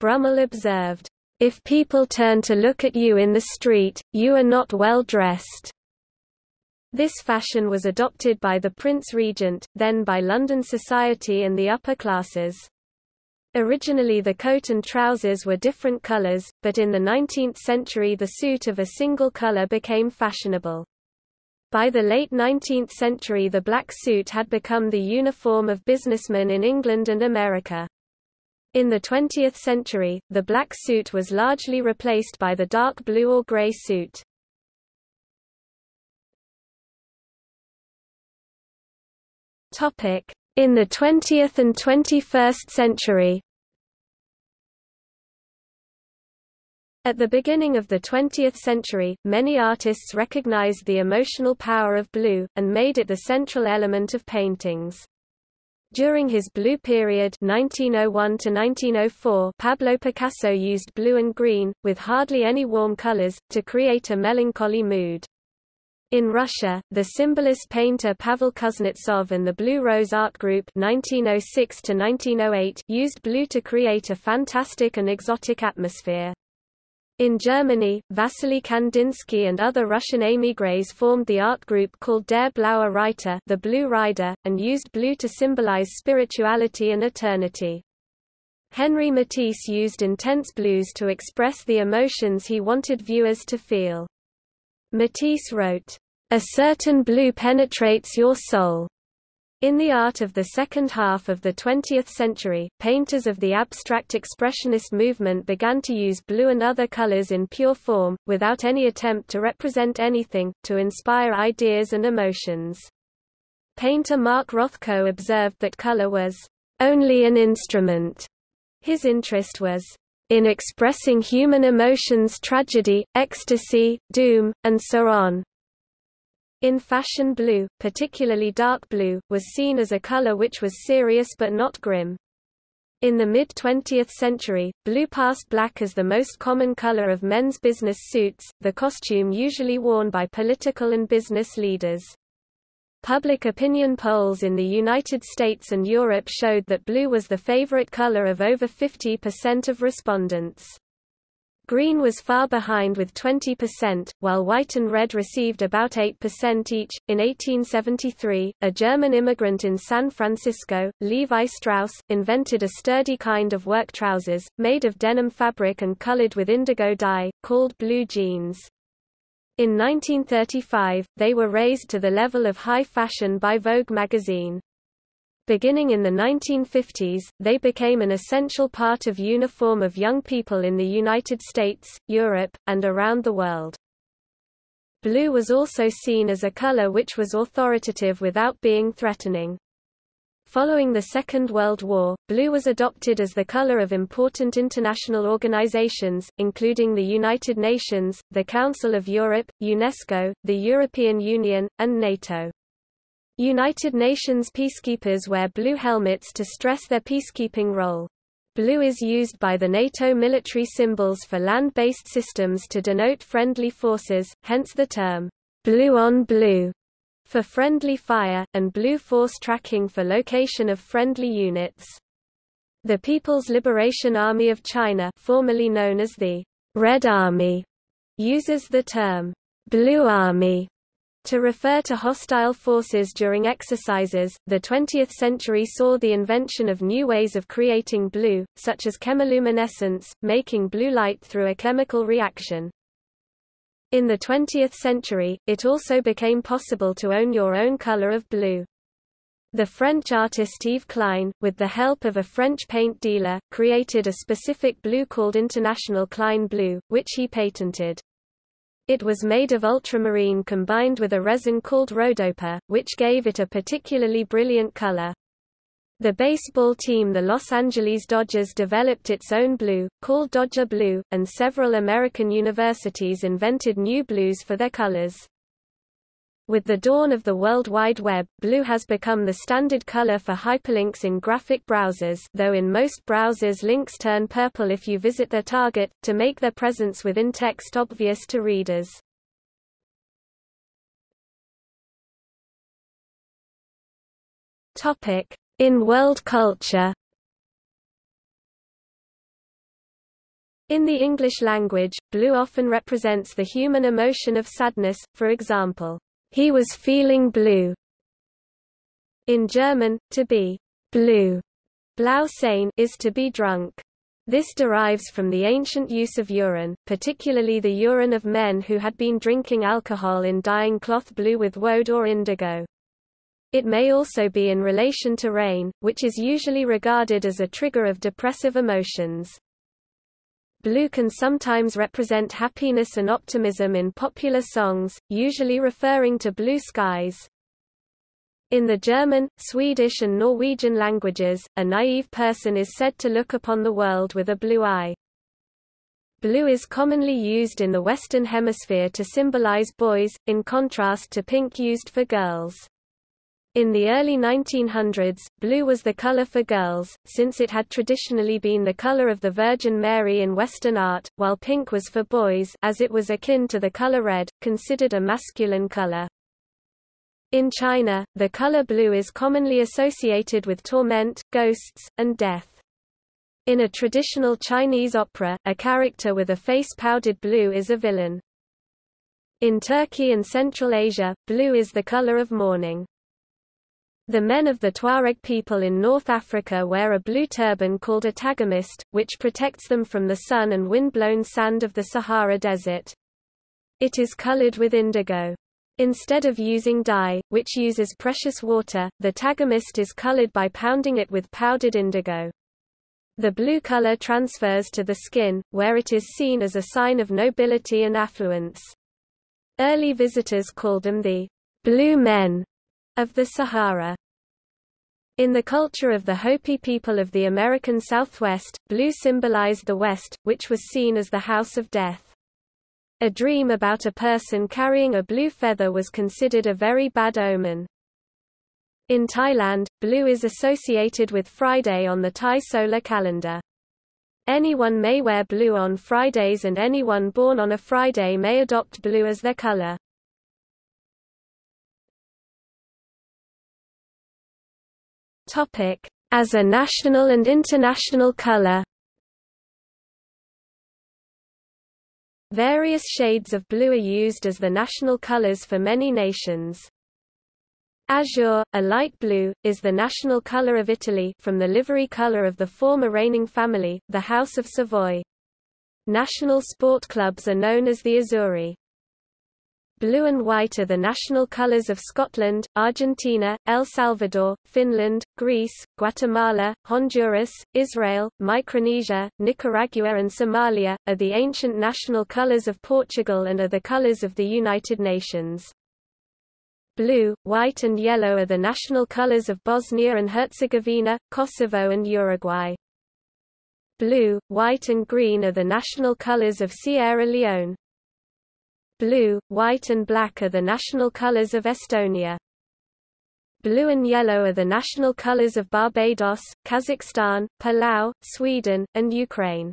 Brummel observed, "...if people turn to look at you in the street, you are not well dressed." This fashion was adopted by the Prince Regent, then by London society and the upper classes. Originally the coat and trousers were different colors, but in the 19th century the suit of a single color became fashionable. By the late 19th century the black suit had become the uniform of businessmen in England and America. In the 20th century, the black suit was largely replaced by the dark blue or gray suit. In the 20th and 21st century, At the beginning of the 20th century, many artists recognized the emotional power of blue, and made it the central element of paintings. During his blue period 1901 1904, Pablo Picasso used blue and green, with hardly any warm colors, to create a melancholy mood. In Russia, the symbolist painter Pavel Kuznetsov and the Blue Rose Art Group 1906 used blue to create a fantastic and exotic atmosphere. In Germany, Vasily Kandinsky and other Russian émigrés formed the art group called Der Blaue Reiter the Blue Rider, and used blue to symbolize spirituality and eternity. Henri Matisse used intense blues to express the emotions he wanted viewers to feel. Matisse wrote, "...a certain blue penetrates your soul." In the art of the second half of the 20th century, painters of the abstract expressionist movement began to use blue and other colors in pure form, without any attempt to represent anything, to inspire ideas and emotions. Painter Mark Rothko observed that color was only an instrument. His interest was in expressing human emotions tragedy, ecstasy, doom, and so on. In fashion blue, particularly dark blue, was seen as a color which was serious but not grim. In the mid-20th century, blue passed black as the most common color of men's business suits, the costume usually worn by political and business leaders. Public opinion polls in the United States and Europe showed that blue was the favorite color of over 50% of respondents. Green was far behind with 20%, while white and red received about 8% each. In 1873, a German immigrant in San Francisco, Levi Strauss, invented a sturdy kind of work trousers, made of denim fabric and colored with indigo dye, called blue jeans. In 1935, they were raised to the level of high fashion by Vogue magazine. Beginning in the 1950s, they became an essential part of uniform of young people in the United States, Europe, and around the world. Blue was also seen as a color which was authoritative without being threatening. Following the Second World War, blue was adopted as the color of important international organizations, including the United Nations, the Council of Europe, UNESCO, the European Union, and NATO. United Nations peacekeepers wear blue helmets to stress their peacekeeping role. Blue is used by the NATO military symbols for land-based systems to denote friendly forces, hence the term, blue on blue, for friendly fire, and blue force tracking for location of friendly units. The People's Liberation Army of China formerly known as the Red Army uses the term Blue Army to refer to hostile forces during exercises, the 20th century saw the invention of new ways of creating blue, such as chemiluminescence, making blue light through a chemical reaction. In the 20th century, it also became possible to own your own color of blue. The French artist Yves Klein, with the help of a French paint dealer, created a specific blue called International Klein Blue, which he patented. It was made of ultramarine combined with a resin called rhodopa, which gave it a particularly brilliant color. The baseball team the Los Angeles Dodgers developed its own blue, called Dodger Blue, and several American universities invented new blues for their colors. With the dawn of the World Wide Web, blue has become the standard color for hyperlinks in graphic browsers though in most browsers links turn purple if you visit their target, to make their presence within text obvious to readers. In world culture In the English language, blue often represents the human emotion of sadness, for example, he was feeling blue. In German, to be blue blau sein, is to be drunk. This derives from the ancient use of urine, particularly the urine of men who had been drinking alcohol in dyeing cloth blue with woad or indigo. It may also be in relation to rain, which is usually regarded as a trigger of depressive emotions. Blue can sometimes represent happiness and optimism in popular songs, usually referring to blue skies. In the German, Swedish and Norwegian languages, a naive person is said to look upon the world with a blue eye. Blue is commonly used in the Western Hemisphere to symbolize boys, in contrast to pink used for girls. In the early 1900s, blue was the color for girls, since it had traditionally been the color of the Virgin Mary in Western art, while pink was for boys as it was akin to the color red, considered a masculine color. In China, the color blue is commonly associated with torment, ghosts, and death. In a traditional Chinese opera, a character with a face powdered blue is a villain. In Turkey and Central Asia, blue is the color of mourning. The men of the Tuareg people in North Africa wear a blue turban called a tagelmust, which protects them from the sun and wind-blown sand of the Sahara Desert. It is colored with indigo. Instead of using dye, which uses precious water, the tagelmust is colored by pounding it with powdered indigo. The blue color transfers to the skin, where it is seen as a sign of nobility and affluence. Early visitors called them the blue men of the Sahara. In the culture of the Hopi people of the American Southwest, blue symbolized the West, which was seen as the house of death. A dream about a person carrying a blue feather was considered a very bad omen. In Thailand, blue is associated with Friday on the Thai solar calendar. Anyone may wear blue on Fridays and anyone born on a Friday may adopt blue as their color. Topic: As a national and international color. Various shades of blue are used as the national colors for many nations. Azure, a light blue, is the national color of Italy from the livery color of the former reigning family, the House of Savoy. National sport clubs are known as the Azzurri. Blue and white are the national colors of Scotland, Argentina, El Salvador, Finland, Greece, Guatemala, Honduras, Israel, Micronesia, Nicaragua and Somalia, are the ancient national colors of Portugal and are the colors of the United Nations. Blue, white and yellow are the national colors of Bosnia and Herzegovina, Kosovo and Uruguay. Blue, white and green are the national colors of Sierra Leone. Blue, white and black are the national colors of Estonia. Blue and yellow are the national colors of Barbados, Kazakhstan, Palau, Sweden, and Ukraine.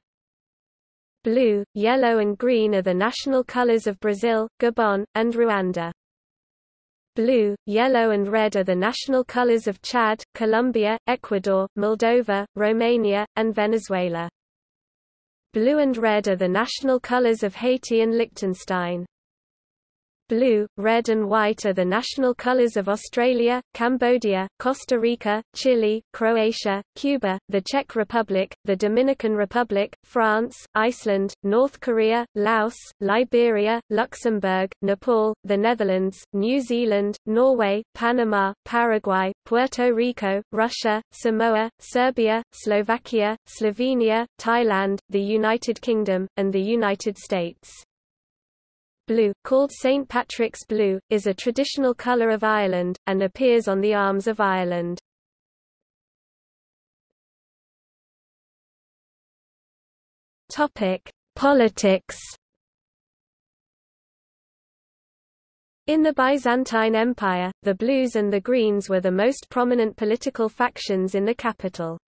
Blue, yellow and green are the national colors of Brazil, Gabon, and Rwanda. Blue, yellow and red are the national colors of Chad, Colombia, Ecuador, Moldova, Romania, and Venezuela. Blue and red are the national colors of Haiti and Liechtenstein. Blue, red and white are the national colors of Australia, Cambodia, Costa Rica, Chile, Croatia, Cuba, the Czech Republic, the Dominican Republic, France, Iceland, North Korea, Laos, Liberia, Luxembourg, Nepal, the Netherlands, New Zealand, Norway, Panama, Paraguay, Puerto Rico, Russia, Samoa, Serbia, Slovakia, Slovenia, Thailand, the United Kingdom, and the United States. Blue, called St. Patrick's blue, is a traditional colour of Ireland, and appears on the arms of Ireland. Politics In the Byzantine Empire, the Blues and the Greens were the most prominent political factions in the capital.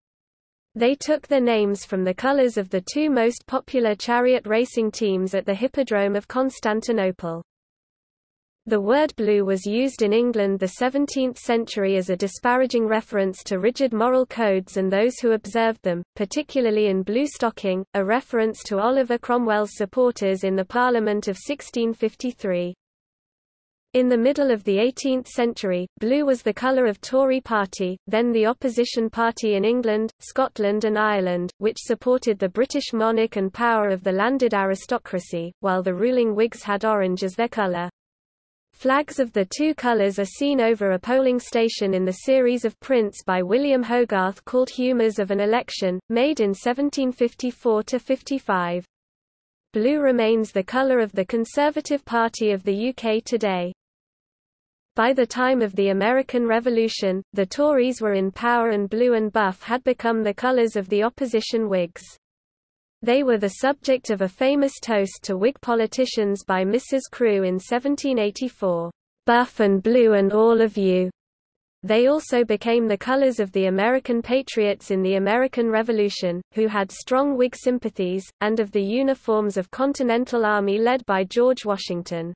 They took their names from the colors of the two most popular chariot racing teams at the Hippodrome of Constantinople. The word blue was used in England the 17th century as a disparaging reference to rigid moral codes and those who observed them, particularly in blue stocking, a reference to Oliver Cromwell's supporters in the Parliament of 1653. In the middle of the 18th century, blue was the colour of Tory party, then the opposition party in England, Scotland and Ireland, which supported the British monarch and power of the landed aristocracy, while the ruling Whigs had orange as their colour. Flags of the two colours are seen over a polling station in the series of prints by William Hogarth called Humours of an Election, made in 1754–55. Blue remains the colour of the Conservative Party of the UK today. By the time of the American Revolution, the Tories were in power and blue and buff had become the colors of the opposition Whigs. They were the subject of a famous toast to Whig politicians by Mrs. Crewe in 1784, "'Buff and blue and all of you'". They also became the colors of the American patriots in the American Revolution, who had strong Whig sympathies, and of the uniforms of Continental Army led by George Washington.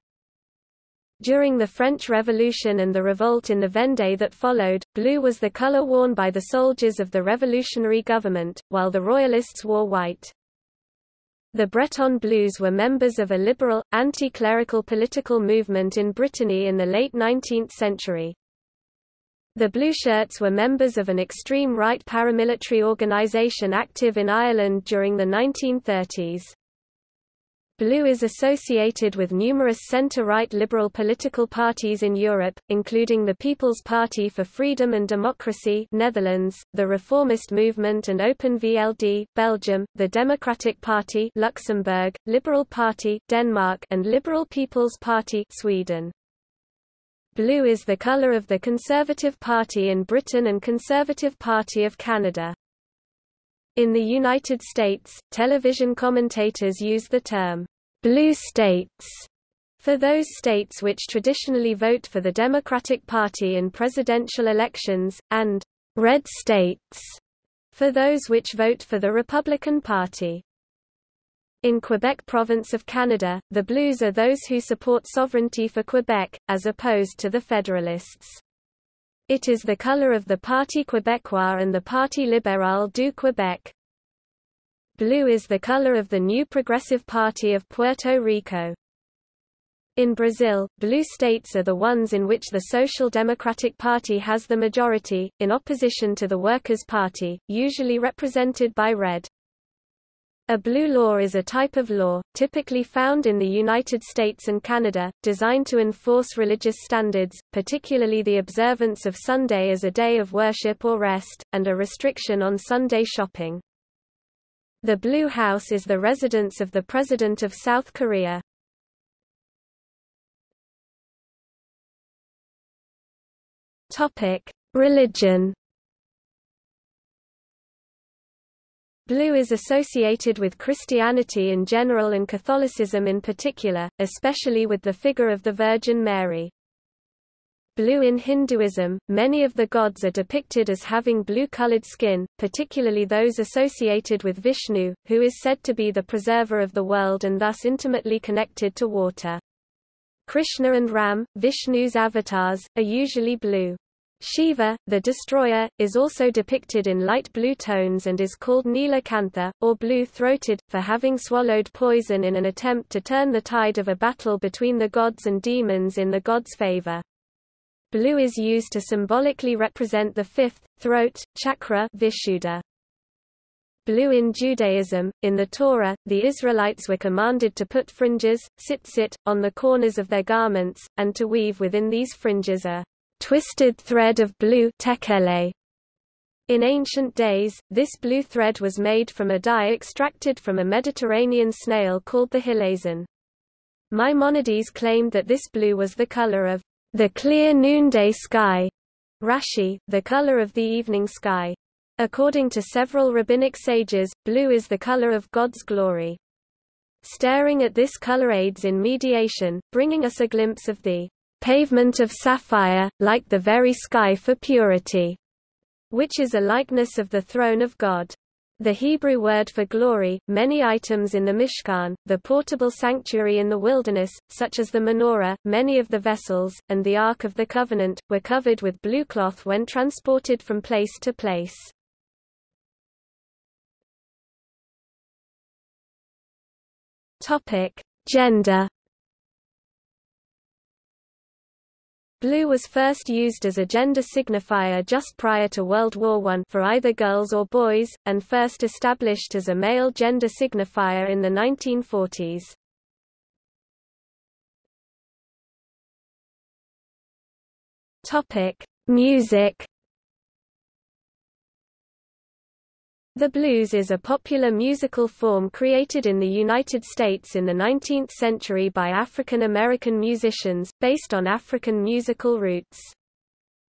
During the French Revolution and the revolt in the Vendée that followed, blue was the color worn by the soldiers of the revolutionary government, while the Royalists wore white. The Breton Blues were members of a liberal, anti-clerical political movement in Brittany in the late 19th century. The Blue Shirts were members of an extreme right paramilitary organisation active in Ireland during the 1930s. Blue is associated with numerous centre-right liberal political parties in Europe, including the People's Party for Freedom and Democracy Netherlands, the Reformist Movement and Open VLD Belgium, the Democratic Party Luxembourg, Liberal Party Denmark and Liberal People's Party Sweden. Blue is the colour of the Conservative Party in Britain and Conservative Party of Canada. In the United States, television commentators use the term, blue states, for those states which traditionally vote for the Democratic Party in presidential elections, and red states, for those which vote for the Republican Party. In Quebec Province of Canada, the Blues are those who support sovereignty for Quebec, as opposed to the Federalists. It is the color of the Parti Québécois and the Parti libéral du Québec. Blue is the color of the new Progressive Party of Puerto Rico. In Brazil, blue states are the ones in which the Social Democratic Party has the majority, in opposition to the Workers' Party, usually represented by red. A blue law is a type of law, typically found in the United States and Canada, designed to enforce religious standards, particularly the observance of Sunday as a day of worship or rest, and a restriction on Sunday shopping. The Blue House is the residence of the President of South Korea. Religion Blue is associated with Christianity in general and Catholicism in particular, especially with the figure of the Virgin Mary. Blue in Hinduism, many of the gods are depicted as having blue-colored skin, particularly those associated with Vishnu, who is said to be the preserver of the world and thus intimately connected to water. Krishna and Ram, Vishnu's avatars, are usually blue. Shiva, the destroyer, is also depicted in light blue tones and is called Nilakantha, or blue-throated, for having swallowed poison in an attempt to turn the tide of a battle between the gods and demons in the gods' favor. Blue is used to symbolically represent the fifth, throat, chakra Vishuddha. Blue in Judaism, in the Torah, the Israelites were commanded to put fringes, tzitzit, on the corners of their garments, and to weave within these fringes a twisted thread of blue tekhelet. In ancient days, this blue thread was made from a dye extracted from a Mediterranean snail called the hilazon. Maimonides claimed that this blue was the color of the clear noonday sky, Rashi, the color of the evening sky. According to several rabbinic sages, blue is the color of God's glory. Staring at this color aids in mediation, bringing us a glimpse of the pavement of sapphire, like the very sky for purity, which is a likeness of the throne of God. The Hebrew word for glory, many items in the Mishkan, the portable sanctuary in the wilderness, such as the menorah, many of the vessels, and the Ark of the Covenant, were covered with blue cloth when transported from place to place. Gender Blue was first used as a gender signifier just prior to World War I for either girls or boys, and first established as a male gender signifier in the 1940s. Topic: Music The blues is a popular musical form created in the United States in the 19th century by African American musicians, based on African musical roots.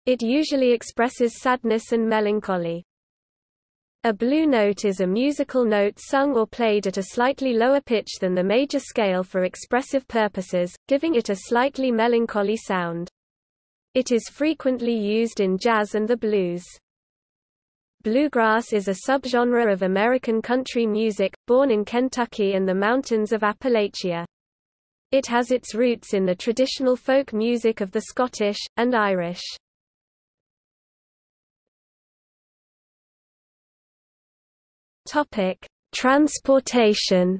It usually expresses sadness and melancholy. A blue note is a musical note sung or played at a slightly lower pitch than the major scale for expressive purposes, giving it a slightly melancholy sound. It is frequently used in jazz and the blues. Bluegrass is a subgenre of American country music, born in Kentucky and the mountains of Appalachia. It has its roots in the traditional folk music of the Scottish, and Irish. Transportation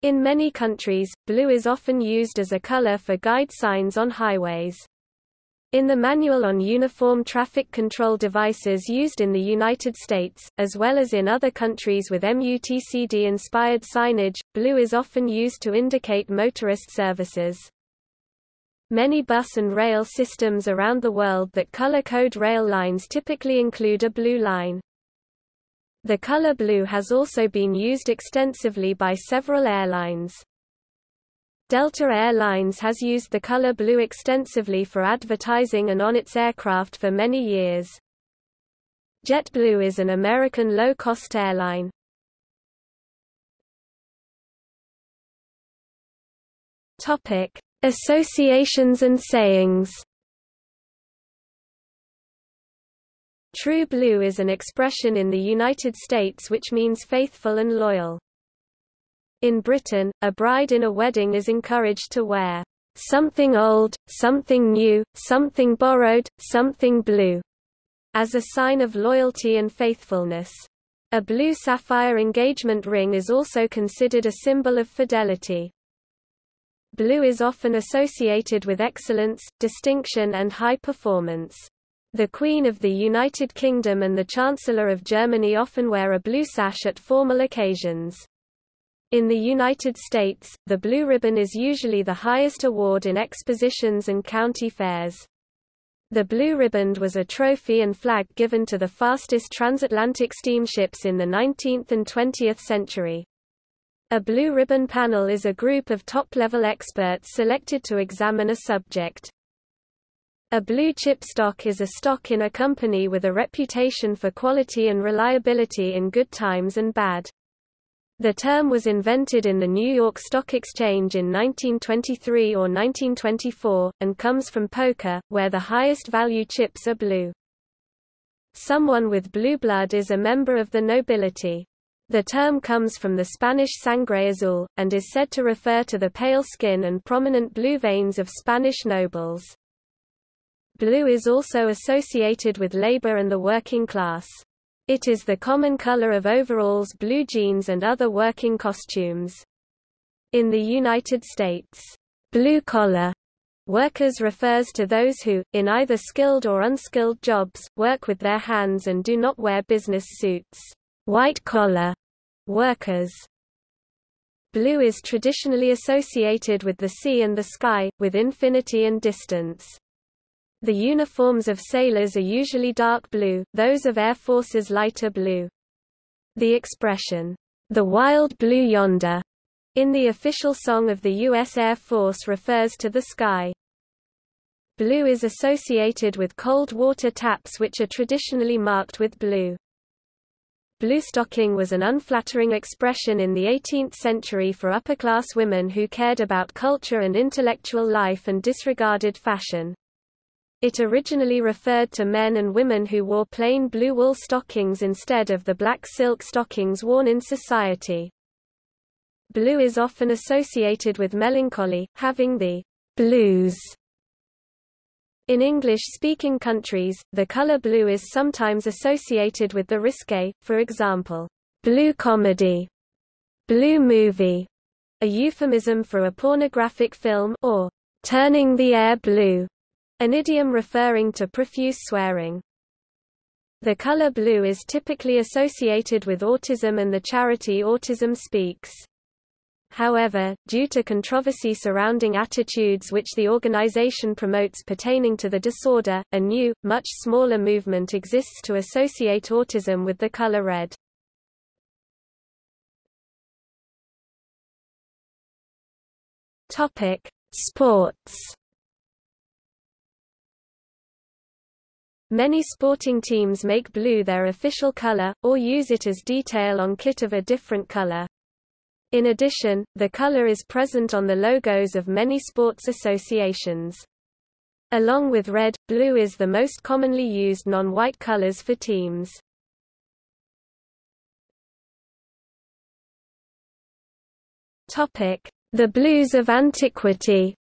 In many countries, blue is often used as a color for guide signs on highways. In the Manual on Uniform Traffic Control Devices used in the United States, as well as in other countries with MUTCD-inspired signage, blue is often used to indicate motorist services. Many bus and rail systems around the world that color code rail lines typically include a blue line. The color blue has also been used extensively by several airlines. Delta Air Lines has used the color blue extensively for advertising and on its aircraft for many years. JetBlue is an American low-cost airline. Topic: Associations and sayings. True blue is an expression in the United States which means faithful and loyal. In Britain, a bride in a wedding is encouraged to wear something old, something new, something borrowed, something blue, as a sign of loyalty and faithfulness. A blue sapphire engagement ring is also considered a symbol of fidelity. Blue is often associated with excellence, distinction and high performance. The Queen of the United Kingdom and the Chancellor of Germany often wear a blue sash at formal occasions. In the United States, the Blue Ribbon is usually the highest award in expositions and county fairs. The Blue Ribbon was a trophy and flag given to the fastest transatlantic steamships in the 19th and 20th century. A Blue Ribbon panel is a group of top-level experts selected to examine a subject. A blue chip stock is a stock in a company with a reputation for quality and reliability in good times and bad. The term was invented in the New York Stock Exchange in 1923 or 1924, and comes from poker, where the highest value chips are blue. Someone with blue blood is a member of the nobility. The term comes from the Spanish sangre azul, and is said to refer to the pale skin and prominent blue veins of Spanish nobles. Blue is also associated with labor and the working class. It is the common color of overalls blue jeans and other working costumes. In the United States, blue-collar workers refers to those who, in either skilled or unskilled jobs, work with their hands and do not wear business suits. White-collar workers Blue is traditionally associated with the sea and the sky, with infinity and distance. The uniforms of sailors are usually dark blue, those of air forces lighter blue. The expression, the wild blue yonder, in the official song of the U.S. Air Force refers to the sky. Blue is associated with cold water taps which are traditionally marked with blue. Bluestocking was an unflattering expression in the 18th century for upper-class women who cared about culture and intellectual life and disregarded fashion. It originally referred to men and women who wore plain blue wool stockings instead of the black silk stockings worn in society. Blue is often associated with melancholy, having the blues. In English-speaking countries, the color blue is sometimes associated with the risque, for example, blue comedy, blue movie, a euphemism for a pornographic film, or turning the air blue an idiom referring to profuse swearing. The color blue is typically associated with autism and the charity Autism Speaks. However, due to controversy surrounding attitudes which the organization promotes pertaining to the disorder, a new, much smaller movement exists to associate autism with the color red. Topic: Sports. Many sporting teams make blue their official color, or use it as detail on kit of a different color. In addition, the color is present on the logos of many sports associations. Along with red, blue is the most commonly used non-white colors for teams. The blues of antiquity.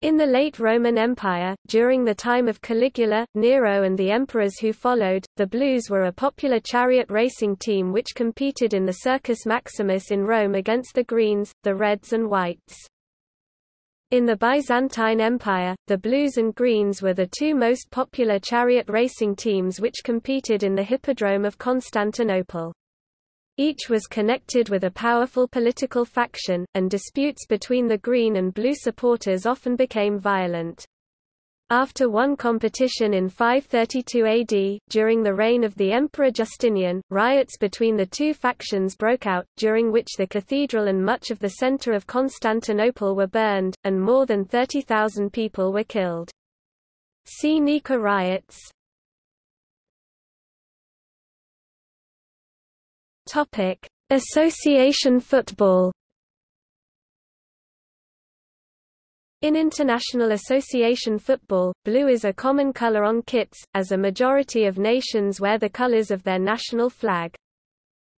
In the late Roman Empire, during the time of Caligula, Nero and the emperors who followed, the Blues were a popular chariot racing team which competed in the Circus Maximus in Rome against the Greens, the Reds and Whites. In the Byzantine Empire, the Blues and Greens were the two most popular chariot racing teams which competed in the Hippodrome of Constantinople. Each was connected with a powerful political faction, and disputes between the Green and Blue supporters often became violent. After one competition in 532 AD, during the reign of the Emperor Justinian, riots between the two factions broke out, during which the cathedral and much of the center of Constantinople were burned, and more than 30,000 people were killed. See Nika riots. Topic: Association football. In international association football, blue is a common color on kits, as a majority of nations wear the colors of their national flag.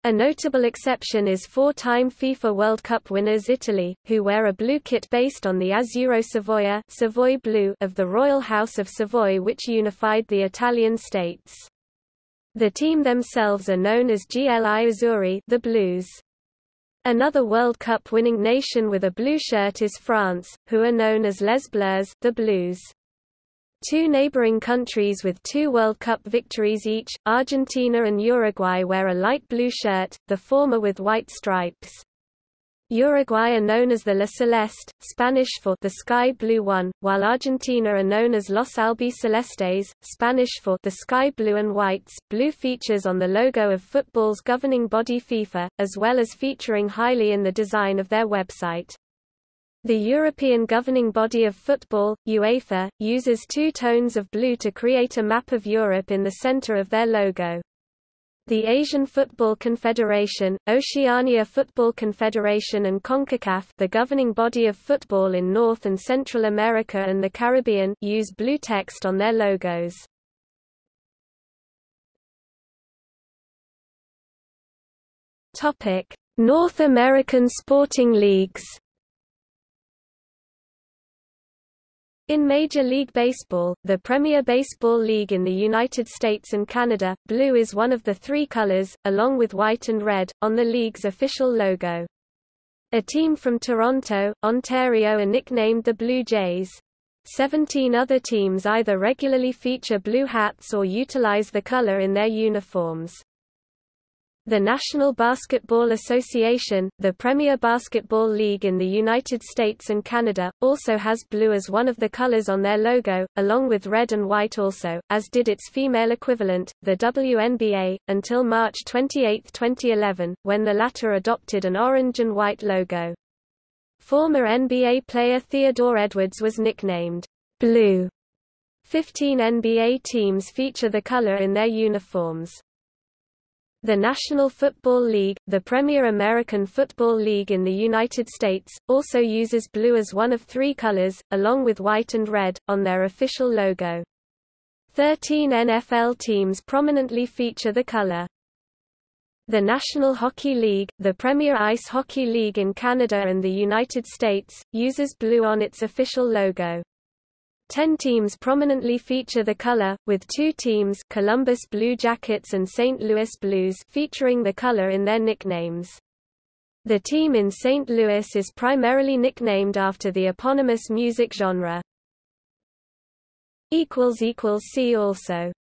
A notable exception is four-time FIFA World Cup winners Italy, who wear a blue kit based on the Azzurro Savoia Savoy blue of the Royal House of Savoy which unified the Italian states. The team themselves are known as GLI Azzurri the Blues. Another World Cup winning nation with a blue shirt is France, who are known as Les Bleus the Blues. Two neighboring countries with two World Cup victories each, Argentina and Uruguay wear a light blue shirt, the former with white stripes. Uruguay are known as the La Celeste, Spanish for the sky blue one, while Argentina are known as Los Albicelestes, Spanish for the sky blue and whites. Blue features on the logo of football's governing body FIFA, as well as featuring highly in the design of their website. The European governing body of football, UEFA, uses two tones of blue to create a map of Europe in the center of their logo. The Asian Football Confederation, Oceania Football Confederation and CONCACAF the governing body of football in North and Central America and the Caribbean use blue text on their logos. North American sporting leagues In Major League Baseball, the Premier Baseball League in the United States and Canada, blue is one of the three colors, along with white and red, on the league's official logo. A team from Toronto, Ontario are nicknamed the Blue Jays. Seventeen other teams either regularly feature blue hats or utilize the color in their uniforms. The National Basketball Association, the premier basketball league in the United States and Canada, also has blue as one of the colors on their logo, along with red and white also, as did its female equivalent, the WNBA, until March 28, 2011, when the latter adopted an orange and white logo. Former NBA player Theodore Edwards was nicknamed Blue. Fifteen NBA teams feature the color in their uniforms. The National Football League, the premier American football league in the United States, also uses blue as one of three colors, along with white and red, on their official logo. Thirteen NFL teams prominently feature the color. The National Hockey League, the premier ice hockey league in Canada and the United States, uses blue on its official logo. Ten teams prominently feature the color, with two teams Columbus Blue Jackets and St. Louis Blues featuring the color in their nicknames. The team in St. Louis is primarily nicknamed after the eponymous music genre. See also